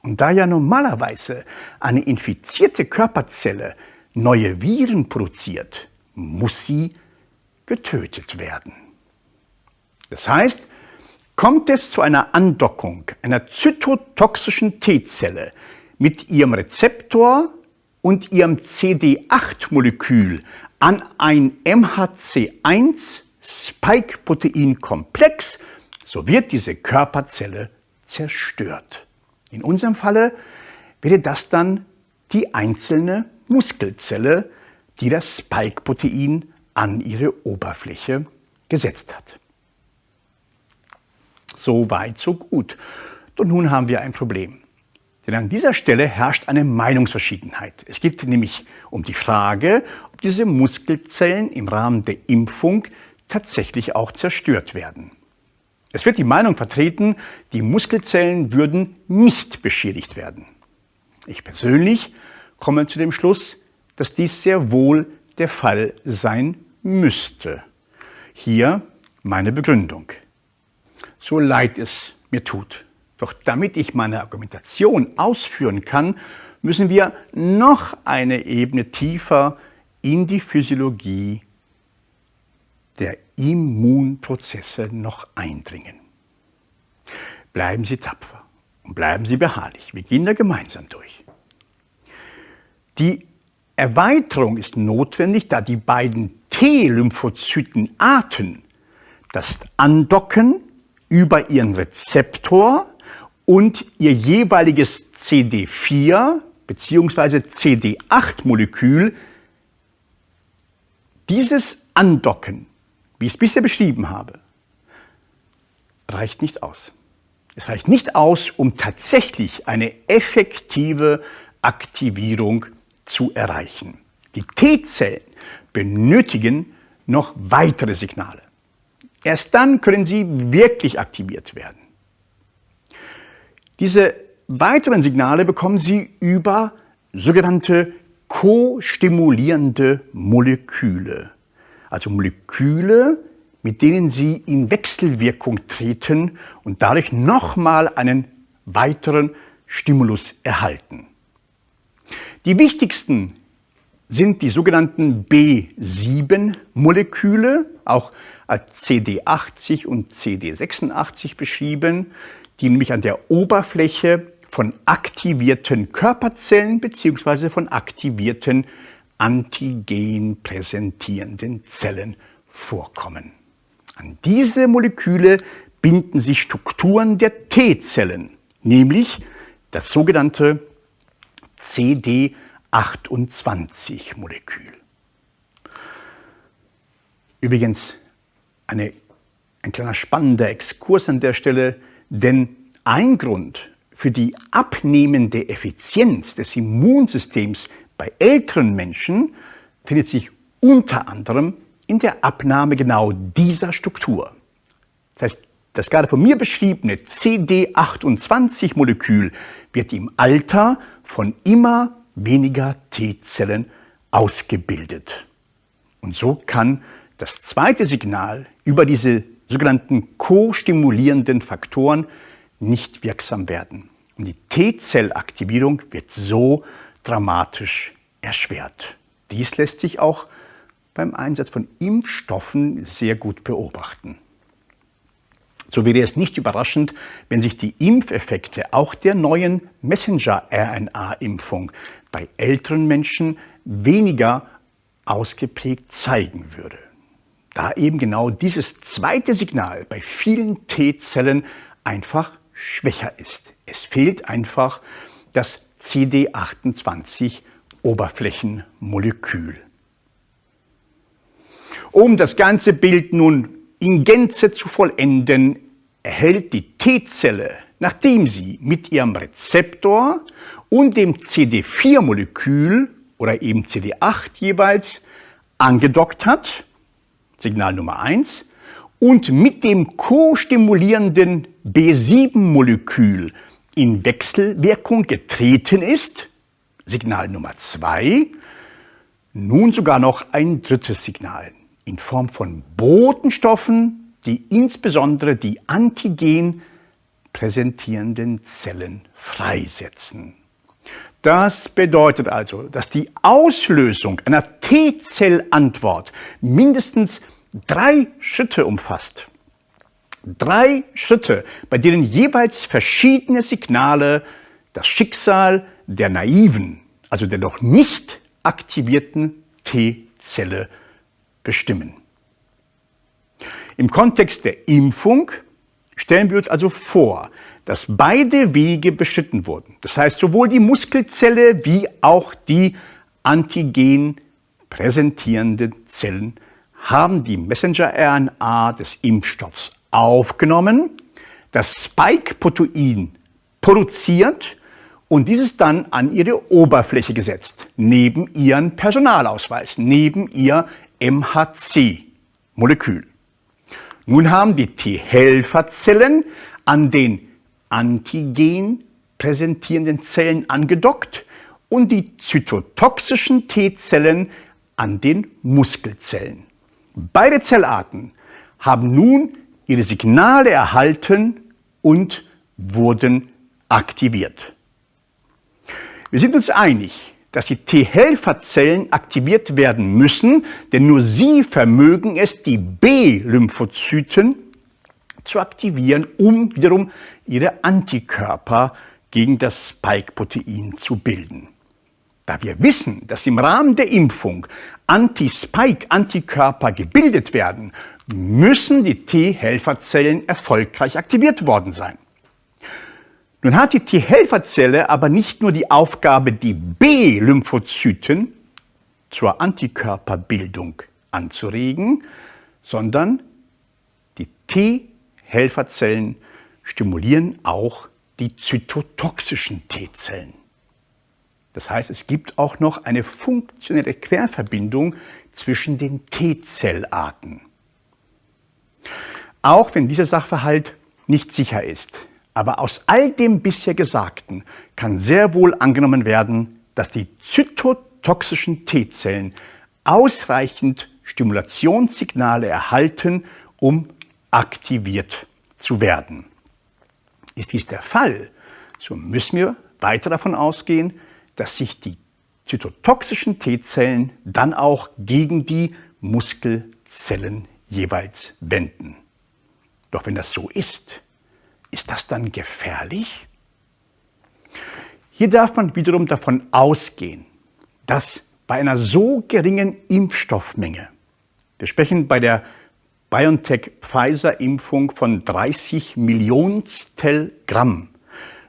Und da ja normalerweise eine infizierte Körperzelle neue Viren produziert, muss sie getötet werden. Das heißt, kommt es zu einer Andockung einer zytotoxischen T-Zelle mit ihrem Rezeptor und ihrem CD8-Molekül an ein MHC1-Spike-Protein-Komplex, so wird diese Körperzelle zerstört. In unserem Falle wäre das dann die einzelne Muskelzelle, die das Spike-Protein an ihre Oberfläche gesetzt hat. So weit, so gut. Und nun haben wir ein Problem. Denn an dieser Stelle herrscht eine Meinungsverschiedenheit. Es geht nämlich um die Frage, ob diese Muskelzellen im Rahmen der Impfung tatsächlich auch zerstört werden. Es wird die Meinung vertreten, die Muskelzellen würden nicht beschädigt werden. Ich persönlich komme zu dem Schluss, dass dies sehr wohl der Fall sein müsste. Hier meine Begründung. So leid es mir tut. Doch damit ich meine Argumentation ausführen kann, müssen wir noch eine Ebene tiefer in die Physiologie der Immunprozesse noch eindringen. Bleiben Sie tapfer und bleiben Sie beharrlich. Wir gehen da gemeinsam durch. Die Erweiterung ist notwendig, da die beiden T-Lymphozytenarten das Andocken über ihren Rezeptor und ihr jeweiliges CD4 bzw. CD8-Molekül dieses Andocken, wie ich es bisher beschrieben habe, reicht nicht aus. Es reicht nicht aus, um tatsächlich eine effektive Aktivierung zu erreichen. Die T-Zellen benötigen noch weitere Signale. Erst dann können sie wirklich aktiviert werden. Diese weiteren Signale bekommen sie über sogenannte co-stimulierende Moleküle. Also Moleküle, mit denen sie in Wechselwirkung treten und dadurch nochmal einen weiteren Stimulus erhalten. Die wichtigsten sind die sogenannten B7-Moleküle, auch als CD80 und CD86 beschrieben, die nämlich an der Oberfläche von aktivierten Körperzellen bzw. von aktivierten Antigen präsentierenden Zellen vorkommen. An diese Moleküle binden sich Strukturen der T-Zellen, nämlich das sogenannte CD28-Molekül. Übrigens eine, ein kleiner spannender Exkurs an der Stelle, denn ein Grund für die abnehmende Effizienz des Immunsystems bei älteren Menschen findet sich unter anderem in der Abnahme genau dieser Struktur. Das heißt, das gerade von mir beschriebene CD28-Molekül wird im Alter von immer weniger T-Zellen ausgebildet. Und so kann das zweite Signal über diese sogenannten co-stimulierenden Faktoren nicht wirksam werden. Und die T-Zellaktivierung wird so dramatisch erschwert. Dies lässt sich auch beim Einsatz von Impfstoffen sehr gut beobachten. So wäre es nicht überraschend, wenn sich die Impfeffekte auch der neuen Messenger-RNA-Impfung bei älteren Menschen weniger ausgeprägt zeigen würde. Da eben genau dieses zweite Signal bei vielen T-Zellen einfach schwächer ist. Es fehlt einfach das CD28-Oberflächenmolekül. Um das ganze Bild nun in Gänze zu vollenden, erhält die T-Zelle, nachdem sie mit ihrem Rezeptor und dem CD4-Molekül oder eben CD8 jeweils angedockt hat, Signal Nummer 1, und mit dem co-stimulierenden B7-Molekül in Wechselwirkung getreten ist, Signal Nummer 2, nun sogar noch ein drittes Signal in Form von Botenstoffen, die insbesondere die Antigen präsentierenden Zellen freisetzen. Das bedeutet also, dass die Auslösung einer T-Zellantwort mindestens drei Schritte umfasst. Drei Schritte, bei denen jeweils verschiedene Signale das Schicksal der naiven, also der noch nicht aktivierten T-Zelle bestimmen. Im Kontext der Impfung stellen wir uns also vor, dass beide Wege beschritten wurden. Das heißt, sowohl die Muskelzelle wie auch die antigen präsentierenden Zellen haben die Messenger-RNA des Impfstoffs aufgenommen, das Spike-Protein produziert und dieses dann an ihre Oberfläche gesetzt, neben ihren Personalausweis, neben ihr MHC-Molekül. Nun haben die T-Helferzellen an den Antigen präsentierenden Zellen angedockt und die zytotoxischen T-Zellen an den Muskelzellen. Beide Zellarten haben nun ihre Signale erhalten und wurden aktiviert. Wir sind uns einig, dass die T-Helferzellen aktiviert werden müssen, denn nur sie vermögen es, die B-Lymphozyten zu aktivieren, um wiederum ihre Antikörper gegen das Spike-Protein zu bilden. Da wir wissen, dass im Rahmen der Impfung Anti-Spike-Antikörper gebildet werden, müssen die T-Helferzellen erfolgreich aktiviert worden sein. Nun hat die T-Helferzelle aber nicht nur die Aufgabe, die B-Lymphozyten zur Antikörperbildung anzuregen, sondern die T-Helferzellen stimulieren auch die zytotoxischen T-Zellen. Das heißt, es gibt auch noch eine funktionelle Querverbindung zwischen den T-Zellarten. Auch wenn dieser Sachverhalt nicht sicher ist, aber aus all dem bisher Gesagten kann sehr wohl angenommen werden, dass die zytotoxischen T-Zellen ausreichend Stimulationssignale erhalten, um aktiviert zu werden. Ist dies der Fall, so müssen wir weiter davon ausgehen, dass sich die zytotoxischen T-Zellen dann auch gegen die Muskelzellen jeweils wenden. Doch wenn das so ist, ist das dann gefährlich? Hier darf man wiederum davon ausgehen, dass bei einer so geringen Impfstoffmenge, wir sprechen bei der BioNTech-Pfizer-Impfung von 30 Millionstel Gramm,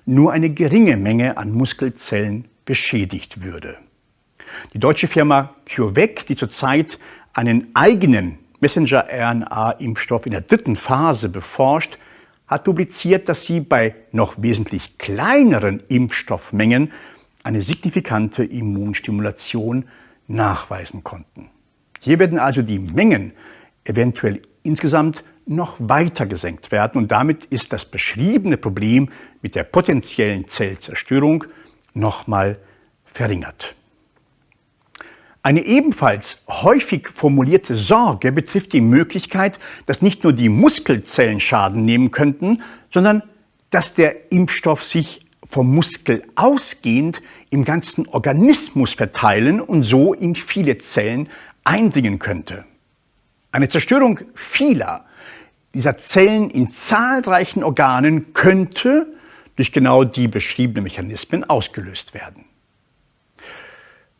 nur eine geringe Menge an Muskelzellen beschädigt würde. Die deutsche Firma CureVac, die zurzeit einen eigenen Messenger-RNA-Impfstoff in der dritten Phase beforscht, hat publiziert, dass sie bei noch wesentlich kleineren Impfstoffmengen eine signifikante Immunstimulation nachweisen konnten. Hier werden also die Mengen eventuell insgesamt noch weiter gesenkt werden und damit ist das beschriebene Problem mit der potenziellen Zellzerstörung nochmal verringert. Eine ebenfalls häufig formulierte Sorge betrifft die Möglichkeit, dass nicht nur die Muskelzellen Schaden nehmen könnten, sondern dass der Impfstoff sich vom Muskel ausgehend im ganzen Organismus verteilen und so in viele Zellen eindringen könnte. Eine Zerstörung vieler dieser Zellen in zahlreichen Organen könnte durch genau die beschriebenen Mechanismen ausgelöst werden.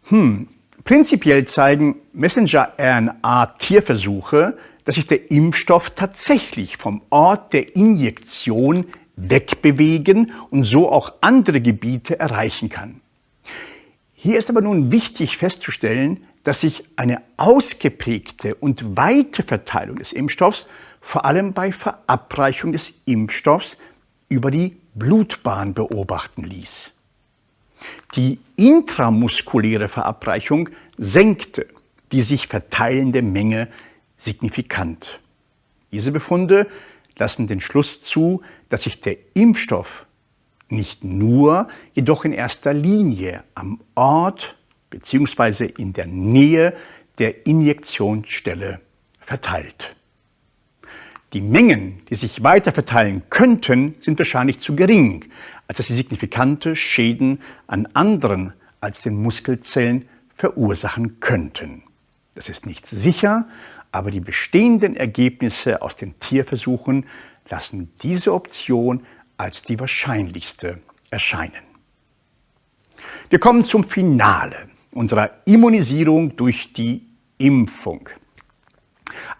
Hm, prinzipiell zeigen Messenger-RNA-Tierversuche, dass sich der Impfstoff tatsächlich vom Ort der Injektion wegbewegen und so auch andere Gebiete erreichen kann. Hier ist aber nun wichtig festzustellen, dass sich eine ausgeprägte und weite Verteilung des Impfstoffs vor allem bei Verabreichung des Impfstoffs über die Blutbahn beobachten ließ. Die intramuskuläre Verabreichung senkte die sich verteilende Menge signifikant. Diese Befunde lassen den Schluss zu, dass sich der Impfstoff nicht nur, jedoch in erster Linie am Ort bzw. in der Nähe der Injektionsstelle verteilt. Die Mengen, die sich weiter verteilen könnten, sind wahrscheinlich zu gering, als dass sie signifikante Schäden an anderen als den Muskelzellen verursachen könnten. Das ist nicht sicher, aber die bestehenden Ergebnisse aus den Tierversuchen lassen diese Option als die wahrscheinlichste erscheinen. Wir kommen zum Finale unserer Immunisierung durch die Impfung.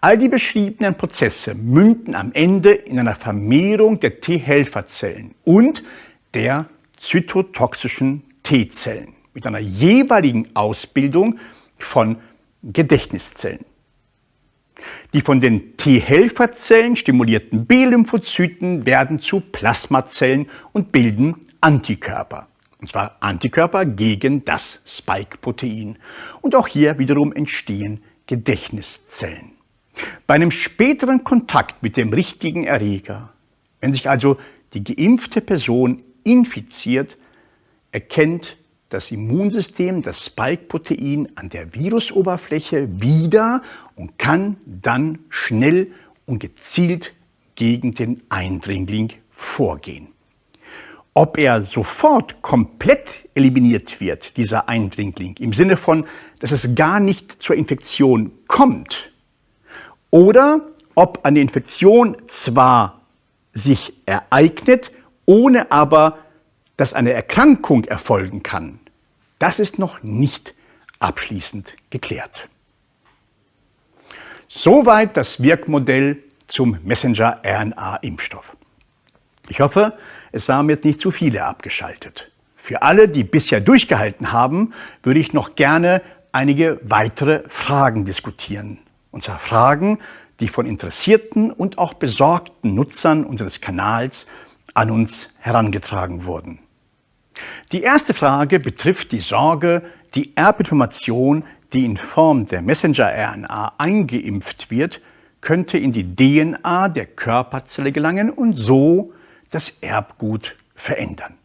All die beschriebenen Prozesse münden am Ende in einer Vermehrung der T-Helferzellen und der zytotoxischen T-Zellen mit einer jeweiligen Ausbildung von Gedächtniszellen. Die von den T-Helferzellen stimulierten B-Lymphozyten werden zu Plasmazellen und bilden Antikörper. Und zwar Antikörper gegen das Spike-Protein. Und auch hier wiederum entstehen Gedächtniszellen. Bei einem späteren Kontakt mit dem richtigen Erreger, wenn sich also die geimpfte Person infiziert, erkennt das Immunsystem das Spike-Protein an der Virusoberfläche wieder und kann dann schnell und gezielt gegen den Eindringling vorgehen. Ob er sofort komplett eliminiert wird, dieser Eindringling, im Sinne von, dass es gar nicht zur Infektion kommt, oder ob eine Infektion zwar sich ereignet, ohne aber, dass eine Erkrankung erfolgen kann, das ist noch nicht abschließend geklärt. Soweit das Wirkmodell zum Messenger-RNA-Impfstoff. Ich hoffe, es haben jetzt nicht zu viele abgeschaltet. Für alle, die bisher durchgehalten haben, würde ich noch gerne einige weitere Fragen diskutieren. Und zwar Fragen, die von interessierten und auch besorgten Nutzern unseres Kanals an uns herangetragen wurden. Die erste Frage betrifft die Sorge, die Erbinformation, die in Form der Messenger-RNA eingeimpft wird, könnte in die DNA der Körperzelle gelangen und so das Erbgut verändern.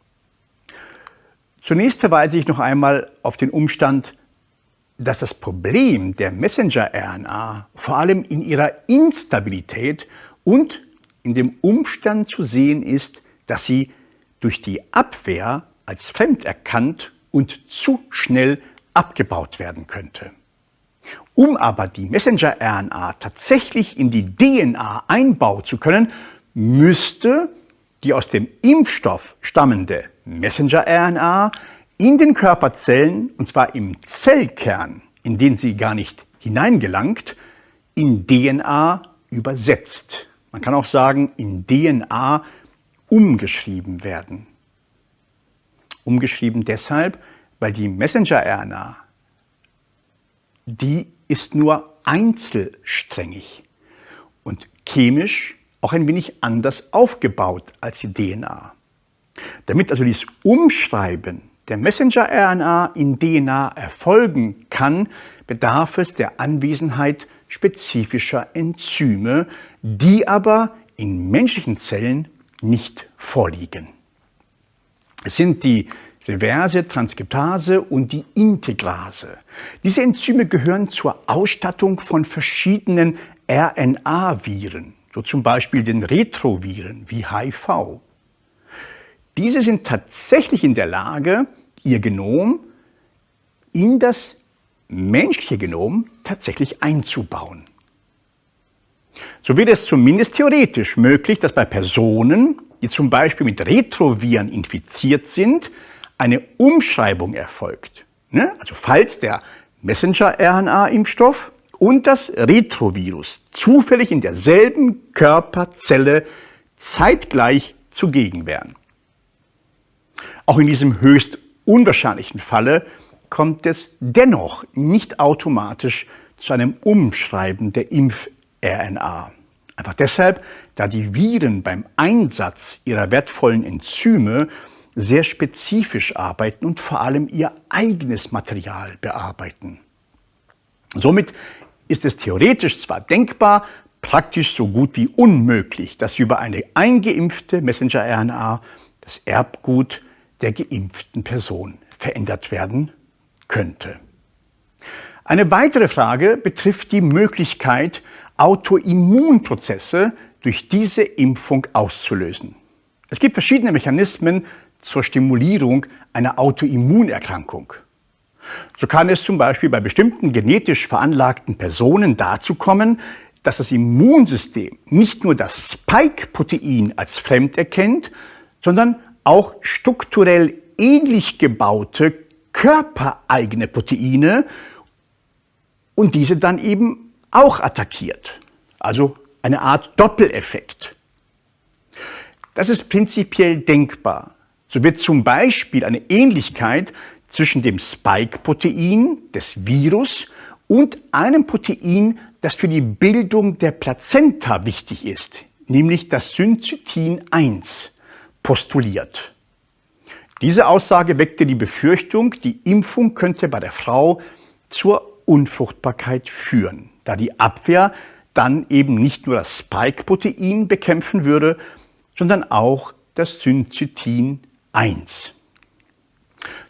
Zunächst verweise ich noch einmal auf den Umstand, dass das Problem der Messenger-RNA vor allem in ihrer Instabilität und in dem Umstand zu sehen ist, dass sie durch die Abwehr als fremd erkannt und zu schnell abgebaut werden könnte. Um aber die Messenger-RNA tatsächlich in die DNA einbauen zu können, müsste die aus dem Impfstoff stammende Messenger-RNA in den Körperzellen, und zwar im Zellkern, in den sie gar nicht hineingelangt, in DNA übersetzt. Man kann auch sagen, in DNA umgeschrieben werden. Umgeschrieben deshalb, weil die Messenger-RNA, die ist nur einzelsträngig und chemisch auch ein wenig anders aufgebaut als die DNA. Damit also dieses Umschreiben der Messenger-RNA in DNA erfolgen kann, bedarf es der Anwesenheit spezifischer Enzyme, die aber in menschlichen Zellen nicht vorliegen. Es sind die Reverse Transkriptase und die Integrase. Diese Enzyme gehören zur Ausstattung von verschiedenen RNA-Viren, so zum Beispiel den Retroviren wie HIV. Diese sind tatsächlich in der Lage, ihr Genom in das menschliche Genom tatsächlich einzubauen. So wird es zumindest theoretisch möglich, dass bei Personen, die zum Beispiel mit Retroviren infiziert sind, eine Umschreibung erfolgt. Ne? Also falls der Messenger-RNA-Impfstoff und das Retrovirus zufällig in derselben Körperzelle zeitgleich zugegen wären. Auch in diesem höchst unwahrscheinlichen Falle kommt es dennoch nicht automatisch zu einem Umschreiben der Impf-RNA. Einfach deshalb, da die Viren beim Einsatz ihrer wertvollen Enzyme sehr spezifisch arbeiten und vor allem ihr eigenes Material bearbeiten. Somit ist es theoretisch zwar denkbar, praktisch so gut wie unmöglich, dass über eine eingeimpfte Messenger-RNA das Erbgut der geimpften Person verändert werden könnte. Eine weitere Frage betrifft die Möglichkeit, Autoimmunprozesse durch diese Impfung auszulösen. Es gibt verschiedene Mechanismen zur Stimulierung einer Autoimmunerkrankung. So kann es zum Beispiel bei bestimmten genetisch veranlagten Personen dazu kommen, dass das Immunsystem nicht nur das Spike-Protein als fremd erkennt, sondern auch strukturell ähnlich gebaute körpereigene Proteine und diese dann eben auch attackiert. Also eine Art Doppeleffekt. Das ist prinzipiell denkbar. So wird zum Beispiel eine Ähnlichkeit zwischen dem Spike-Protein des Virus und einem Protein, das für die Bildung der Plazenta wichtig ist, nämlich das Syncytin 1, postuliert. Diese Aussage weckte die Befürchtung, die Impfung könnte bei der Frau zur Unfruchtbarkeit führen, da die Abwehr dann eben nicht nur das Spike-Protein bekämpfen würde, sondern auch das Syncytin 1.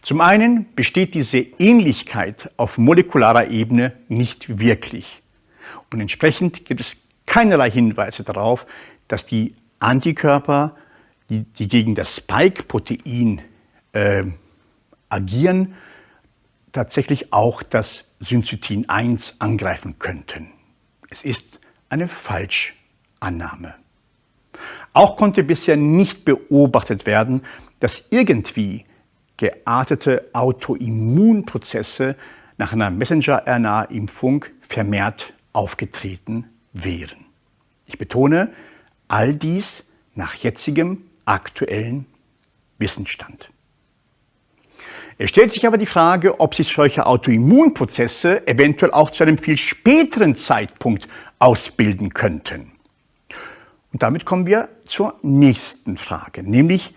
Zum einen besteht diese Ähnlichkeit auf molekularer Ebene nicht wirklich. Und entsprechend gibt es keinerlei Hinweise darauf, dass die Antikörper, die, die gegen das Spike-Protein äh, agieren, tatsächlich auch das Syncytin 1 angreifen könnten. Es ist eine Falschannahme. Auch konnte bisher nicht beobachtet werden, dass irgendwie geartete Autoimmunprozesse nach einer Messenger-RNA-Impfung vermehrt aufgetreten wären. Ich betone, all dies nach jetzigem aktuellen Wissensstand. Es stellt sich aber die Frage, ob sich solche Autoimmunprozesse eventuell auch zu einem viel späteren Zeitpunkt ausbilden könnten. Und damit kommen wir zur nächsten Frage, nämlich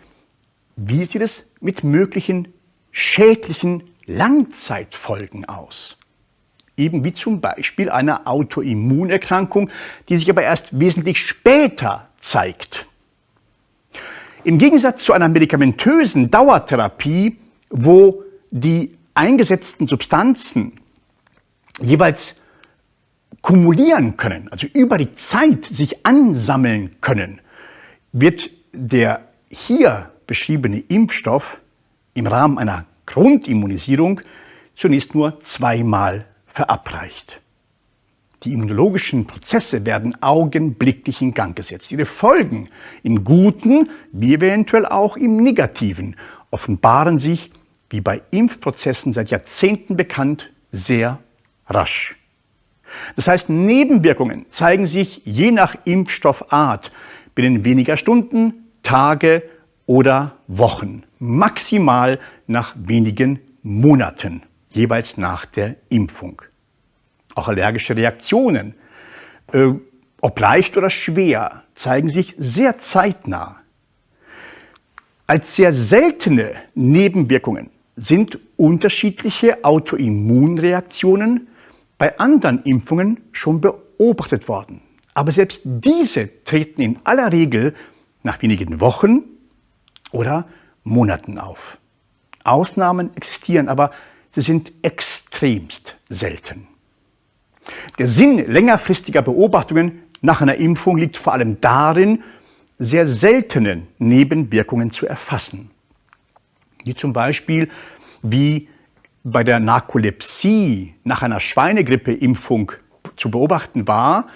wie sieht es mit möglichen schädlichen Langzeitfolgen aus? Eben wie zum Beispiel einer Autoimmunerkrankung, die sich aber erst wesentlich später zeigt. Im Gegensatz zu einer medikamentösen Dauertherapie wo die eingesetzten Substanzen jeweils kumulieren können, also über die Zeit sich ansammeln können, wird der hier beschriebene Impfstoff im Rahmen einer Grundimmunisierung zunächst nur zweimal verabreicht. Die immunologischen Prozesse werden augenblicklich in Gang gesetzt. Ihre Folgen im Guten wie eventuell auch im Negativen offenbaren sich wie bei Impfprozessen seit Jahrzehnten bekannt, sehr rasch. Das heißt, Nebenwirkungen zeigen sich je nach Impfstoffart binnen weniger Stunden, Tage oder Wochen, maximal nach wenigen Monaten, jeweils nach der Impfung. Auch allergische Reaktionen, äh, ob leicht oder schwer, zeigen sich sehr zeitnah. Als sehr seltene Nebenwirkungen sind unterschiedliche Autoimmunreaktionen bei anderen Impfungen schon beobachtet worden. Aber selbst diese treten in aller Regel nach wenigen Wochen oder Monaten auf. Ausnahmen existieren, aber sie sind extremst selten. Der Sinn längerfristiger Beobachtungen nach einer Impfung liegt vor allem darin, sehr seltenen Nebenwirkungen zu erfassen die zum Beispiel wie bei der Narkolepsie nach einer Schweinegrippeimpfung zu beobachten war,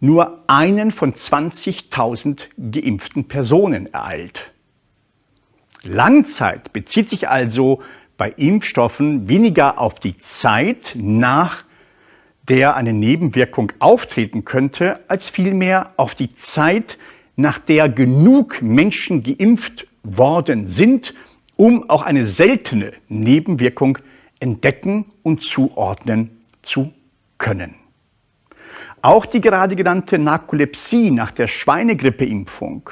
nur einen von 20.000 geimpften Personen ereilt. Langzeit bezieht sich also bei Impfstoffen weniger auf die Zeit, nach der eine Nebenwirkung auftreten könnte, als vielmehr auf die Zeit, nach der genug Menschen geimpft worden sind, um auch eine seltene Nebenwirkung entdecken und zuordnen zu können. Auch die gerade genannte Narkolepsie nach der Schweinegrippeimpfung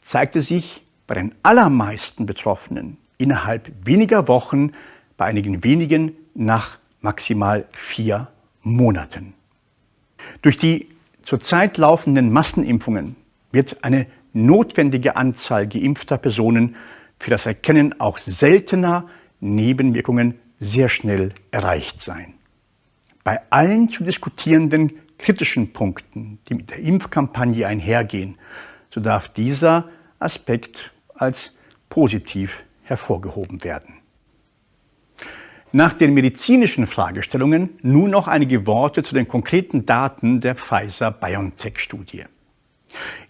zeigte sich bei den allermeisten Betroffenen innerhalb weniger Wochen, bei einigen wenigen nach maximal vier Monaten. Durch die zurzeit laufenden Massenimpfungen wird eine notwendige Anzahl geimpfter Personen für das Erkennen auch seltener Nebenwirkungen sehr schnell erreicht sein. Bei allen zu diskutierenden kritischen Punkten, die mit der Impfkampagne einhergehen, so darf dieser Aspekt als positiv hervorgehoben werden. Nach den medizinischen Fragestellungen nun noch einige Worte zu den konkreten Daten der Pfizer-BioNTech-Studie.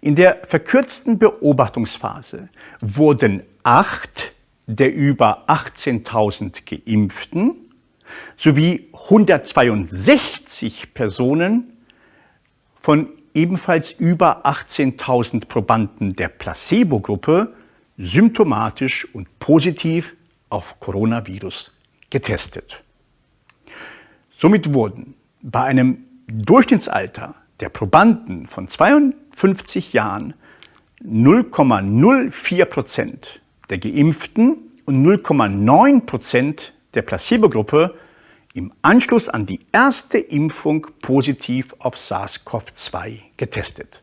In der verkürzten Beobachtungsphase wurden acht der über 18.000 Geimpften sowie 162 Personen von ebenfalls über 18.000 Probanden der Placebo-Gruppe symptomatisch und positiv auf Coronavirus getestet. Somit wurden bei einem Durchschnittsalter der Probanden von 52 Jahren 0,04 Prozent der Geimpften und 0,9 Prozent der Placebo-Gruppe im Anschluss an die erste Impfung positiv auf SARS-CoV-2 getestet.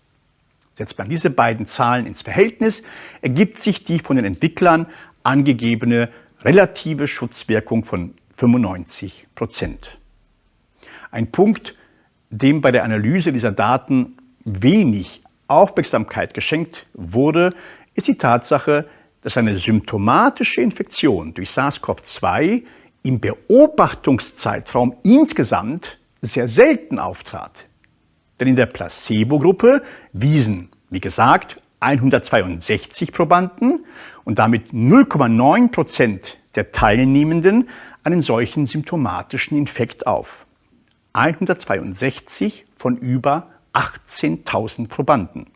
Setzt man diese beiden Zahlen ins Verhältnis, ergibt sich die von den Entwicklern angegebene relative Schutzwirkung von 95 Prozent. Ein Punkt, dem bei der Analyse dieser Daten wenig Aufmerksamkeit geschenkt wurde, ist die Tatsache, dass eine symptomatische Infektion durch SARS-CoV-2 im Beobachtungszeitraum insgesamt sehr selten auftrat. Denn in der Placebo-Gruppe wiesen, wie gesagt, 162 Probanden und damit 0,9 Prozent der Teilnehmenden einen solchen symptomatischen Infekt auf. 162 von über 18.000 Probanden.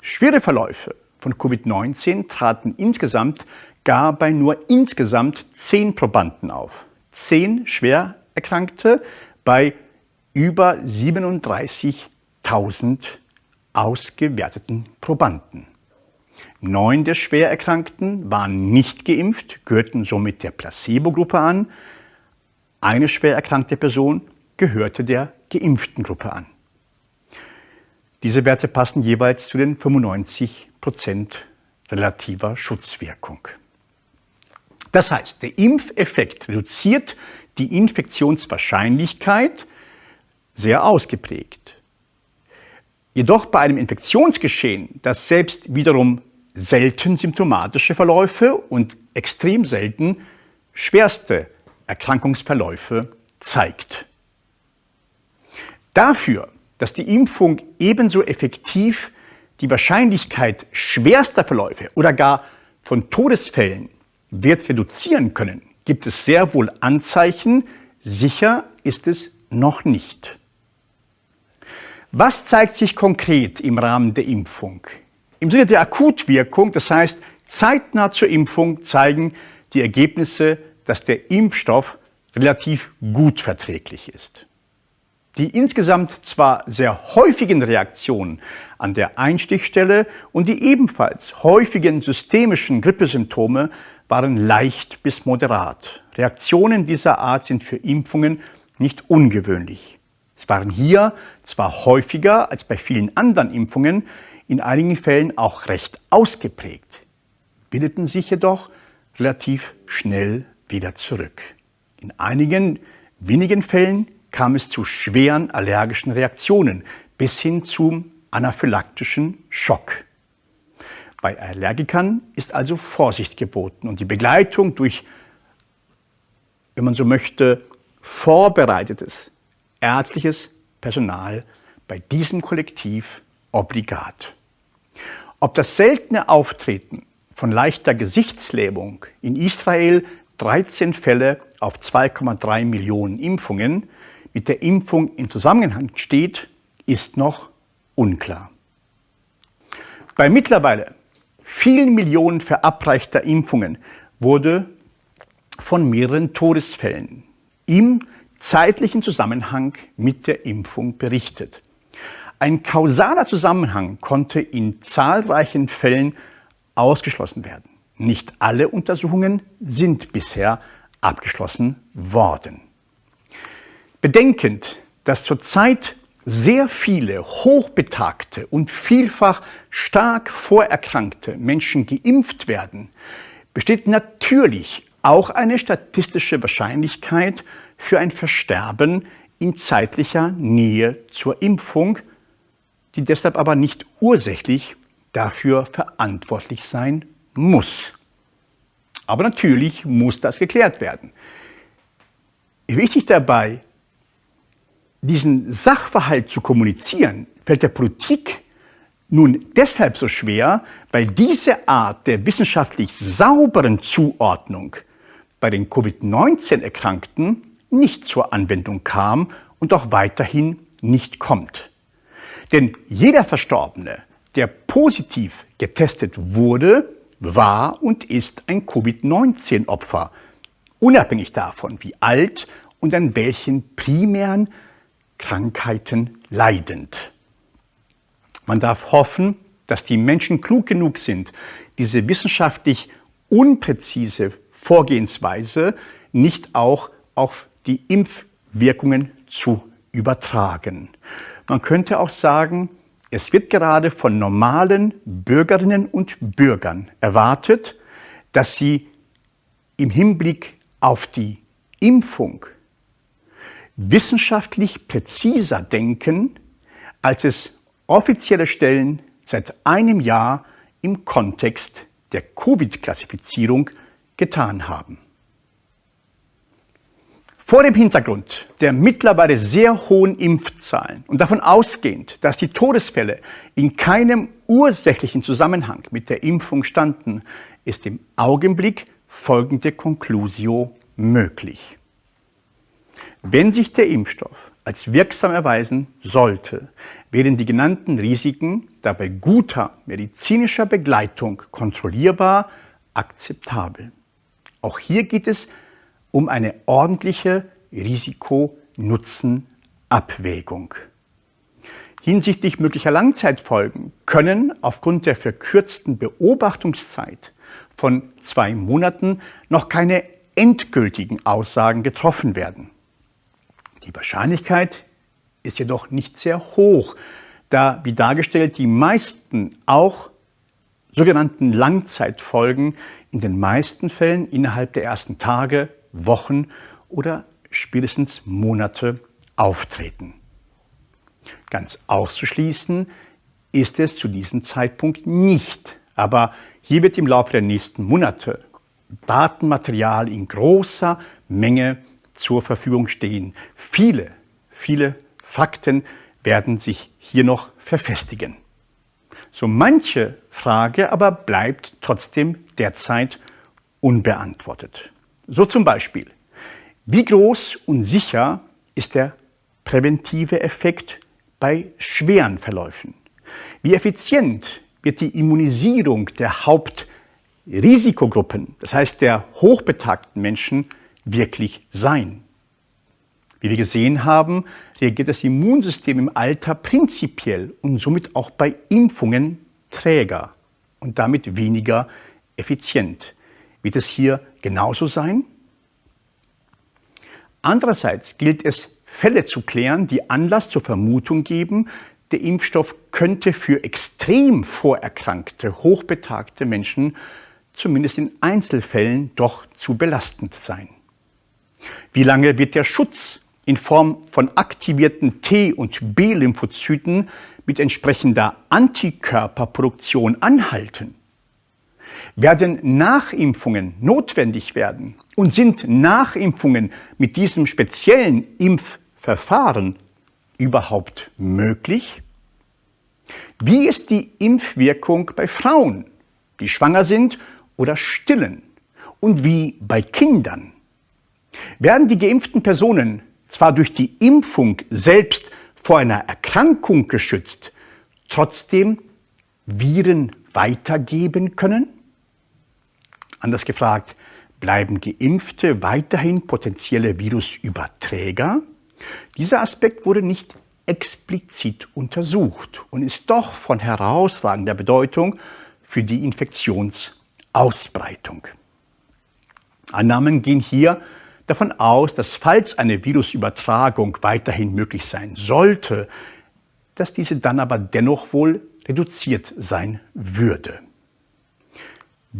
Schwere Verläufe von Covid-19 traten insgesamt gar bei nur insgesamt 10 Probanden auf. 10 schwer Erkrankte bei über 37.000 ausgewerteten Probanden. Neun der Schwererkrankten waren nicht geimpft, gehörten somit der Placebo-Gruppe an. Eine schwer erkrankte Person gehörte der geimpften Gruppe an. Diese Werte passen jeweils zu den 95 Prozent relativer Schutzwirkung. Das heißt, der Impfeffekt reduziert die Infektionswahrscheinlichkeit sehr ausgeprägt. Jedoch bei einem Infektionsgeschehen, das selbst wiederum selten symptomatische Verläufe und extrem selten schwerste Erkrankungsverläufe zeigt. Dafür, dass die Impfung ebenso effektiv die Wahrscheinlichkeit schwerster Verläufe oder gar von Todesfällen wird reduzieren können, gibt es sehr wohl Anzeichen, sicher ist es noch nicht. Was zeigt sich konkret im Rahmen der Impfung? Im Sinne der Akutwirkung, das heißt zeitnah zur Impfung, zeigen die Ergebnisse, dass der Impfstoff relativ gut verträglich ist. Die insgesamt zwar sehr häufigen Reaktionen an der Einstichstelle und die ebenfalls häufigen systemischen Grippesymptome waren leicht bis moderat. Reaktionen dieser Art sind für Impfungen nicht ungewöhnlich. Es waren hier zwar häufiger als bei vielen anderen Impfungen, in einigen Fällen auch recht ausgeprägt, bildeten sich jedoch relativ schnell wieder zurück. In einigen wenigen Fällen kam es zu schweren allergischen Reaktionen bis hin zum anaphylaktischen Schock. Bei Allergikern ist also Vorsicht geboten und die Begleitung durch, wenn man so möchte, vorbereitetes ärztliches Personal bei diesem Kollektiv obligat. Ob das seltene Auftreten von leichter Gesichtslähmung in Israel 13 Fälle auf 2,3 Millionen Impfungen mit der Impfung in Zusammenhang steht, ist noch unklar. Bei mittlerweile vielen Millionen verabreichter Impfungen wurde von mehreren Todesfällen im zeitlichen Zusammenhang mit der Impfung berichtet. Ein kausaler Zusammenhang konnte in zahlreichen Fällen ausgeschlossen werden. Nicht alle Untersuchungen sind bisher abgeschlossen worden. Bedenkend, dass zurzeit sehr viele hochbetagte und vielfach stark vorerkrankte Menschen geimpft werden, besteht natürlich auch eine statistische Wahrscheinlichkeit für ein Versterben in zeitlicher Nähe zur Impfung, die deshalb aber nicht ursächlich dafür verantwortlich sein muss. Aber natürlich muss das geklärt werden. Wichtig dabei, diesen Sachverhalt zu kommunizieren, fällt der Politik nun deshalb so schwer, weil diese Art der wissenschaftlich sauberen Zuordnung bei den Covid-19-Erkrankten nicht zur Anwendung kam und auch weiterhin nicht kommt. Denn jeder Verstorbene, der positiv getestet wurde, war und ist ein Covid-19-Opfer, unabhängig davon, wie alt und an welchen primären Krankheiten leidend. Man darf hoffen, dass die Menschen klug genug sind, diese wissenschaftlich unpräzise Vorgehensweise nicht auch auf die Impfwirkungen zu übertragen. Man könnte auch sagen, es wird gerade von normalen Bürgerinnen und Bürgern erwartet, dass sie im Hinblick auf die Impfung wissenschaftlich präziser denken, als es offizielle Stellen seit einem Jahr im Kontext der Covid-Klassifizierung getan haben. Vor dem Hintergrund der mittlerweile sehr hohen Impfzahlen und davon ausgehend, dass die Todesfälle in keinem ursächlichen Zusammenhang mit der Impfung standen, ist im Augenblick folgende Conclusio möglich. Wenn sich der Impfstoff als wirksam erweisen sollte, werden die genannten Risiken dabei guter medizinischer Begleitung kontrollierbar akzeptabel. Auch hier geht es um eine ordentliche Risiko-Nutzen-Abwägung. Hinsichtlich möglicher Langzeitfolgen können aufgrund der verkürzten Beobachtungszeit von zwei Monaten noch keine endgültigen Aussagen getroffen werden. Die Wahrscheinlichkeit ist jedoch nicht sehr hoch, da, wie dargestellt, die meisten auch sogenannten Langzeitfolgen in den meisten Fällen innerhalb der ersten Tage Wochen oder spätestens Monate auftreten. Ganz auszuschließen ist es zu diesem Zeitpunkt nicht, aber hier wird im Laufe der nächsten Monate Datenmaterial in großer Menge zur Verfügung stehen. Viele, viele Fakten werden sich hier noch verfestigen. So manche Frage aber bleibt trotzdem derzeit unbeantwortet. So zum Beispiel, wie groß und sicher ist der präventive Effekt bei schweren Verläufen? Wie effizient wird die Immunisierung der Hauptrisikogruppen, das heißt der hochbetagten Menschen, wirklich sein? Wie wir gesehen haben, reagiert das Immunsystem im Alter prinzipiell und somit auch bei Impfungen träger und damit weniger effizient. Wird es hier genauso sein? Andererseits gilt es, Fälle zu klären, die Anlass zur Vermutung geben, der Impfstoff könnte für extrem vorerkrankte, hochbetagte Menschen zumindest in Einzelfällen doch zu belastend sein. Wie lange wird der Schutz in Form von aktivierten T- und B-Lymphozyten mit entsprechender Antikörperproduktion anhalten? Werden Nachimpfungen notwendig werden und sind Nachimpfungen mit diesem speziellen Impfverfahren überhaupt möglich? Wie ist die Impfwirkung bei Frauen, die schwanger sind oder stillen? Und wie bei Kindern? Werden die geimpften Personen zwar durch die Impfung selbst vor einer Erkrankung geschützt, trotzdem Viren weitergeben können? Anders gefragt, bleiben Geimpfte weiterhin potenzielle Virusüberträger? Dieser Aspekt wurde nicht explizit untersucht und ist doch von herausragender Bedeutung für die Infektionsausbreitung. Annahmen gehen hier davon aus, dass falls eine Virusübertragung weiterhin möglich sein sollte, dass diese dann aber dennoch wohl reduziert sein würde.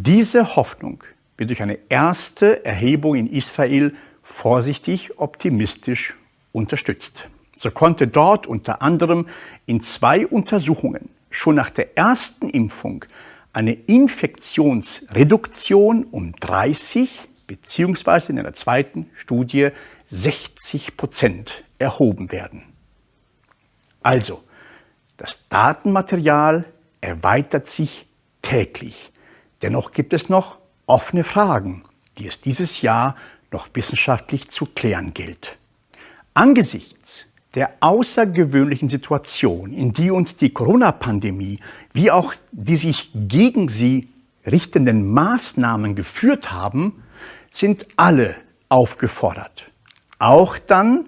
Diese Hoffnung wird durch eine erste Erhebung in Israel vorsichtig optimistisch unterstützt. So konnte dort unter anderem in zwei Untersuchungen schon nach der ersten Impfung eine Infektionsreduktion um 30 bzw. in einer zweiten Studie 60 Prozent erhoben werden. Also, das Datenmaterial erweitert sich täglich. Dennoch gibt es noch offene Fragen, die es dieses Jahr noch wissenschaftlich zu klären gilt. Angesichts der außergewöhnlichen Situation, in die uns die Corona-Pandemie wie auch die sich gegen sie richtenden Maßnahmen geführt haben, sind alle aufgefordert. Auch dann,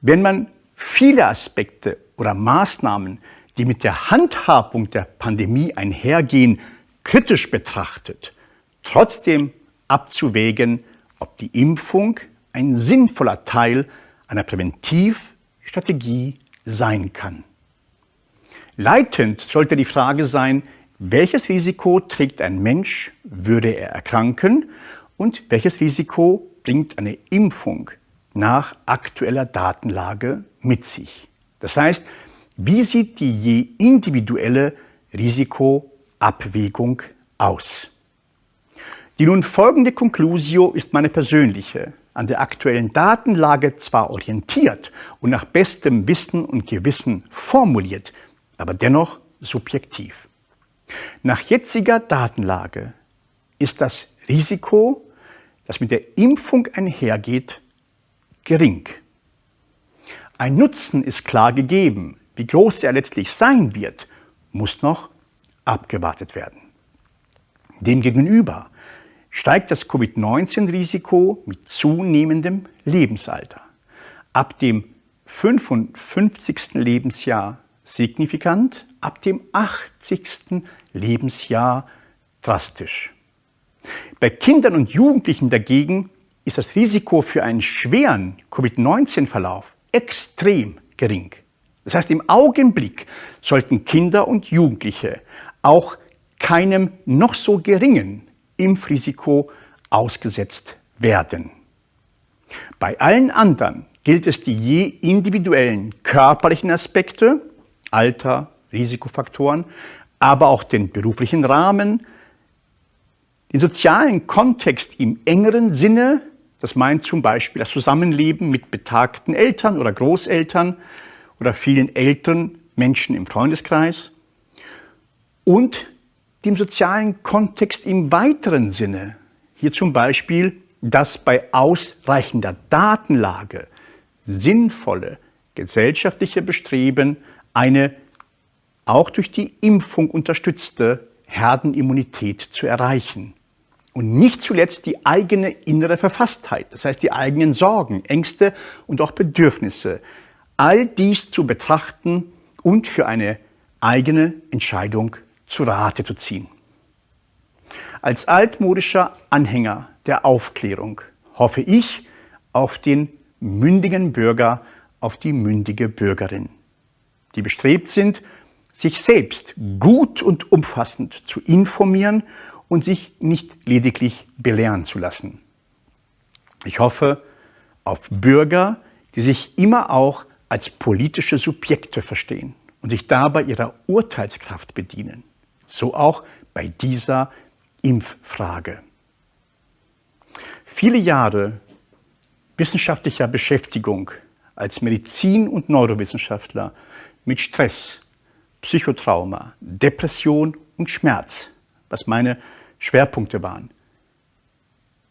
wenn man viele Aspekte oder Maßnahmen, die mit der Handhabung der Pandemie einhergehen, kritisch betrachtet, trotzdem abzuwägen, ob die Impfung ein sinnvoller Teil einer Präventivstrategie sein kann. Leitend sollte die Frage sein, welches Risiko trägt ein Mensch, würde er erkranken und welches Risiko bringt eine Impfung nach aktueller Datenlage mit sich. Das heißt, wie sieht die je individuelle Risikoabwägung aus? Die nun folgende Conclusio ist meine persönliche, an der aktuellen Datenlage zwar orientiert und nach bestem Wissen und Gewissen formuliert, aber dennoch subjektiv. Nach jetziger Datenlage ist das Risiko, das mit der Impfung einhergeht, gering. Ein Nutzen ist klar gegeben. Wie groß er letztlich sein wird, muss noch abgewartet werden. Demgegenüber steigt das Covid-19-Risiko mit zunehmendem Lebensalter. Ab dem 55. Lebensjahr signifikant, ab dem 80. Lebensjahr drastisch. Bei Kindern und Jugendlichen dagegen ist das Risiko für einen schweren Covid-19-Verlauf extrem gering. Das heißt, im Augenblick sollten Kinder und Jugendliche auch keinem noch so geringen Impfrisiko ausgesetzt werden. Bei allen anderen gilt es, die je individuellen körperlichen Aspekte, Alter, Risikofaktoren, aber auch den beruflichen Rahmen, den sozialen Kontext im engeren Sinne, das meint zum Beispiel das Zusammenleben mit betagten Eltern oder Großeltern oder vielen älteren Menschen im Freundeskreis und dem sozialen Kontext im weiteren Sinne. Hier zum Beispiel, dass bei ausreichender Datenlage sinnvolle gesellschaftliche Bestreben eine auch durch die Impfung unterstützte Herdenimmunität zu erreichen. Und nicht zuletzt die eigene innere Verfasstheit, das heißt die eigenen Sorgen, Ängste und auch Bedürfnisse, all dies zu betrachten und für eine eigene Entscheidung zu Rate zu ziehen. Als altmodischer Anhänger der Aufklärung hoffe ich auf den mündigen Bürger, auf die mündige Bürgerin, die bestrebt sind, sich selbst gut und umfassend zu informieren und sich nicht lediglich belehren zu lassen. Ich hoffe auf Bürger, die sich immer auch als politische Subjekte verstehen und sich dabei ihrer Urteilskraft bedienen. So auch bei dieser Impffrage. Viele Jahre wissenschaftlicher Beschäftigung als Medizin- und Neurowissenschaftler mit Stress, Psychotrauma, Depression und Schmerz, was meine Schwerpunkte waren.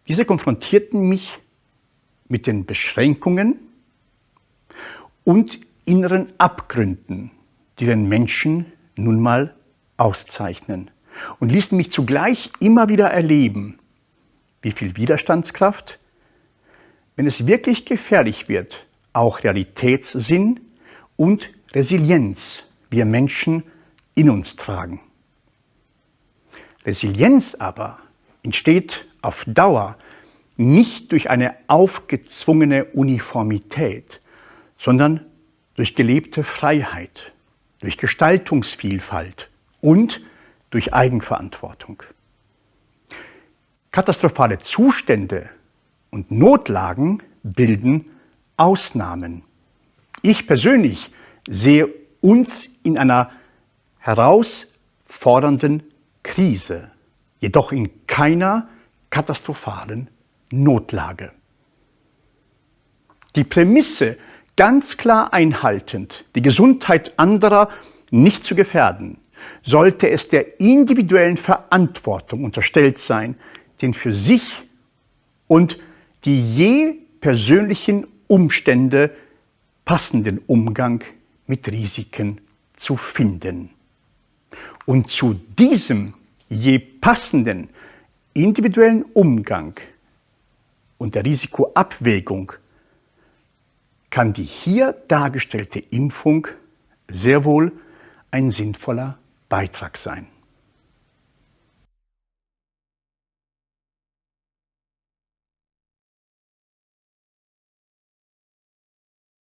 Diese konfrontierten mich mit den Beschränkungen und inneren Abgründen, die den Menschen nun mal auszeichnen und ließen mich zugleich immer wieder erleben, wie viel Widerstandskraft, wenn es wirklich gefährlich wird, auch Realitätssinn und Resilienz wir Menschen in uns tragen. Resilienz aber entsteht auf Dauer nicht durch eine aufgezwungene Uniformität, sondern durch gelebte Freiheit, durch Gestaltungsvielfalt und durch Eigenverantwortung. Katastrophale Zustände und Notlagen bilden Ausnahmen, Ich persönlich sehe uns in einer herausfordernden Krise, jedoch in keiner katastrophalen Notlage. Die Prämisse ganz klar einhaltend, die Gesundheit anderer nicht zu gefährden, sollte es der individuellen Verantwortung unterstellt sein, den für sich und die je persönlichen Umstände passenden Umgang mit Risiken zu finden. Und zu diesem je passenden individuellen Umgang und der Risikoabwägung kann die hier dargestellte Impfung sehr wohl ein sinnvoller Beitrag sein.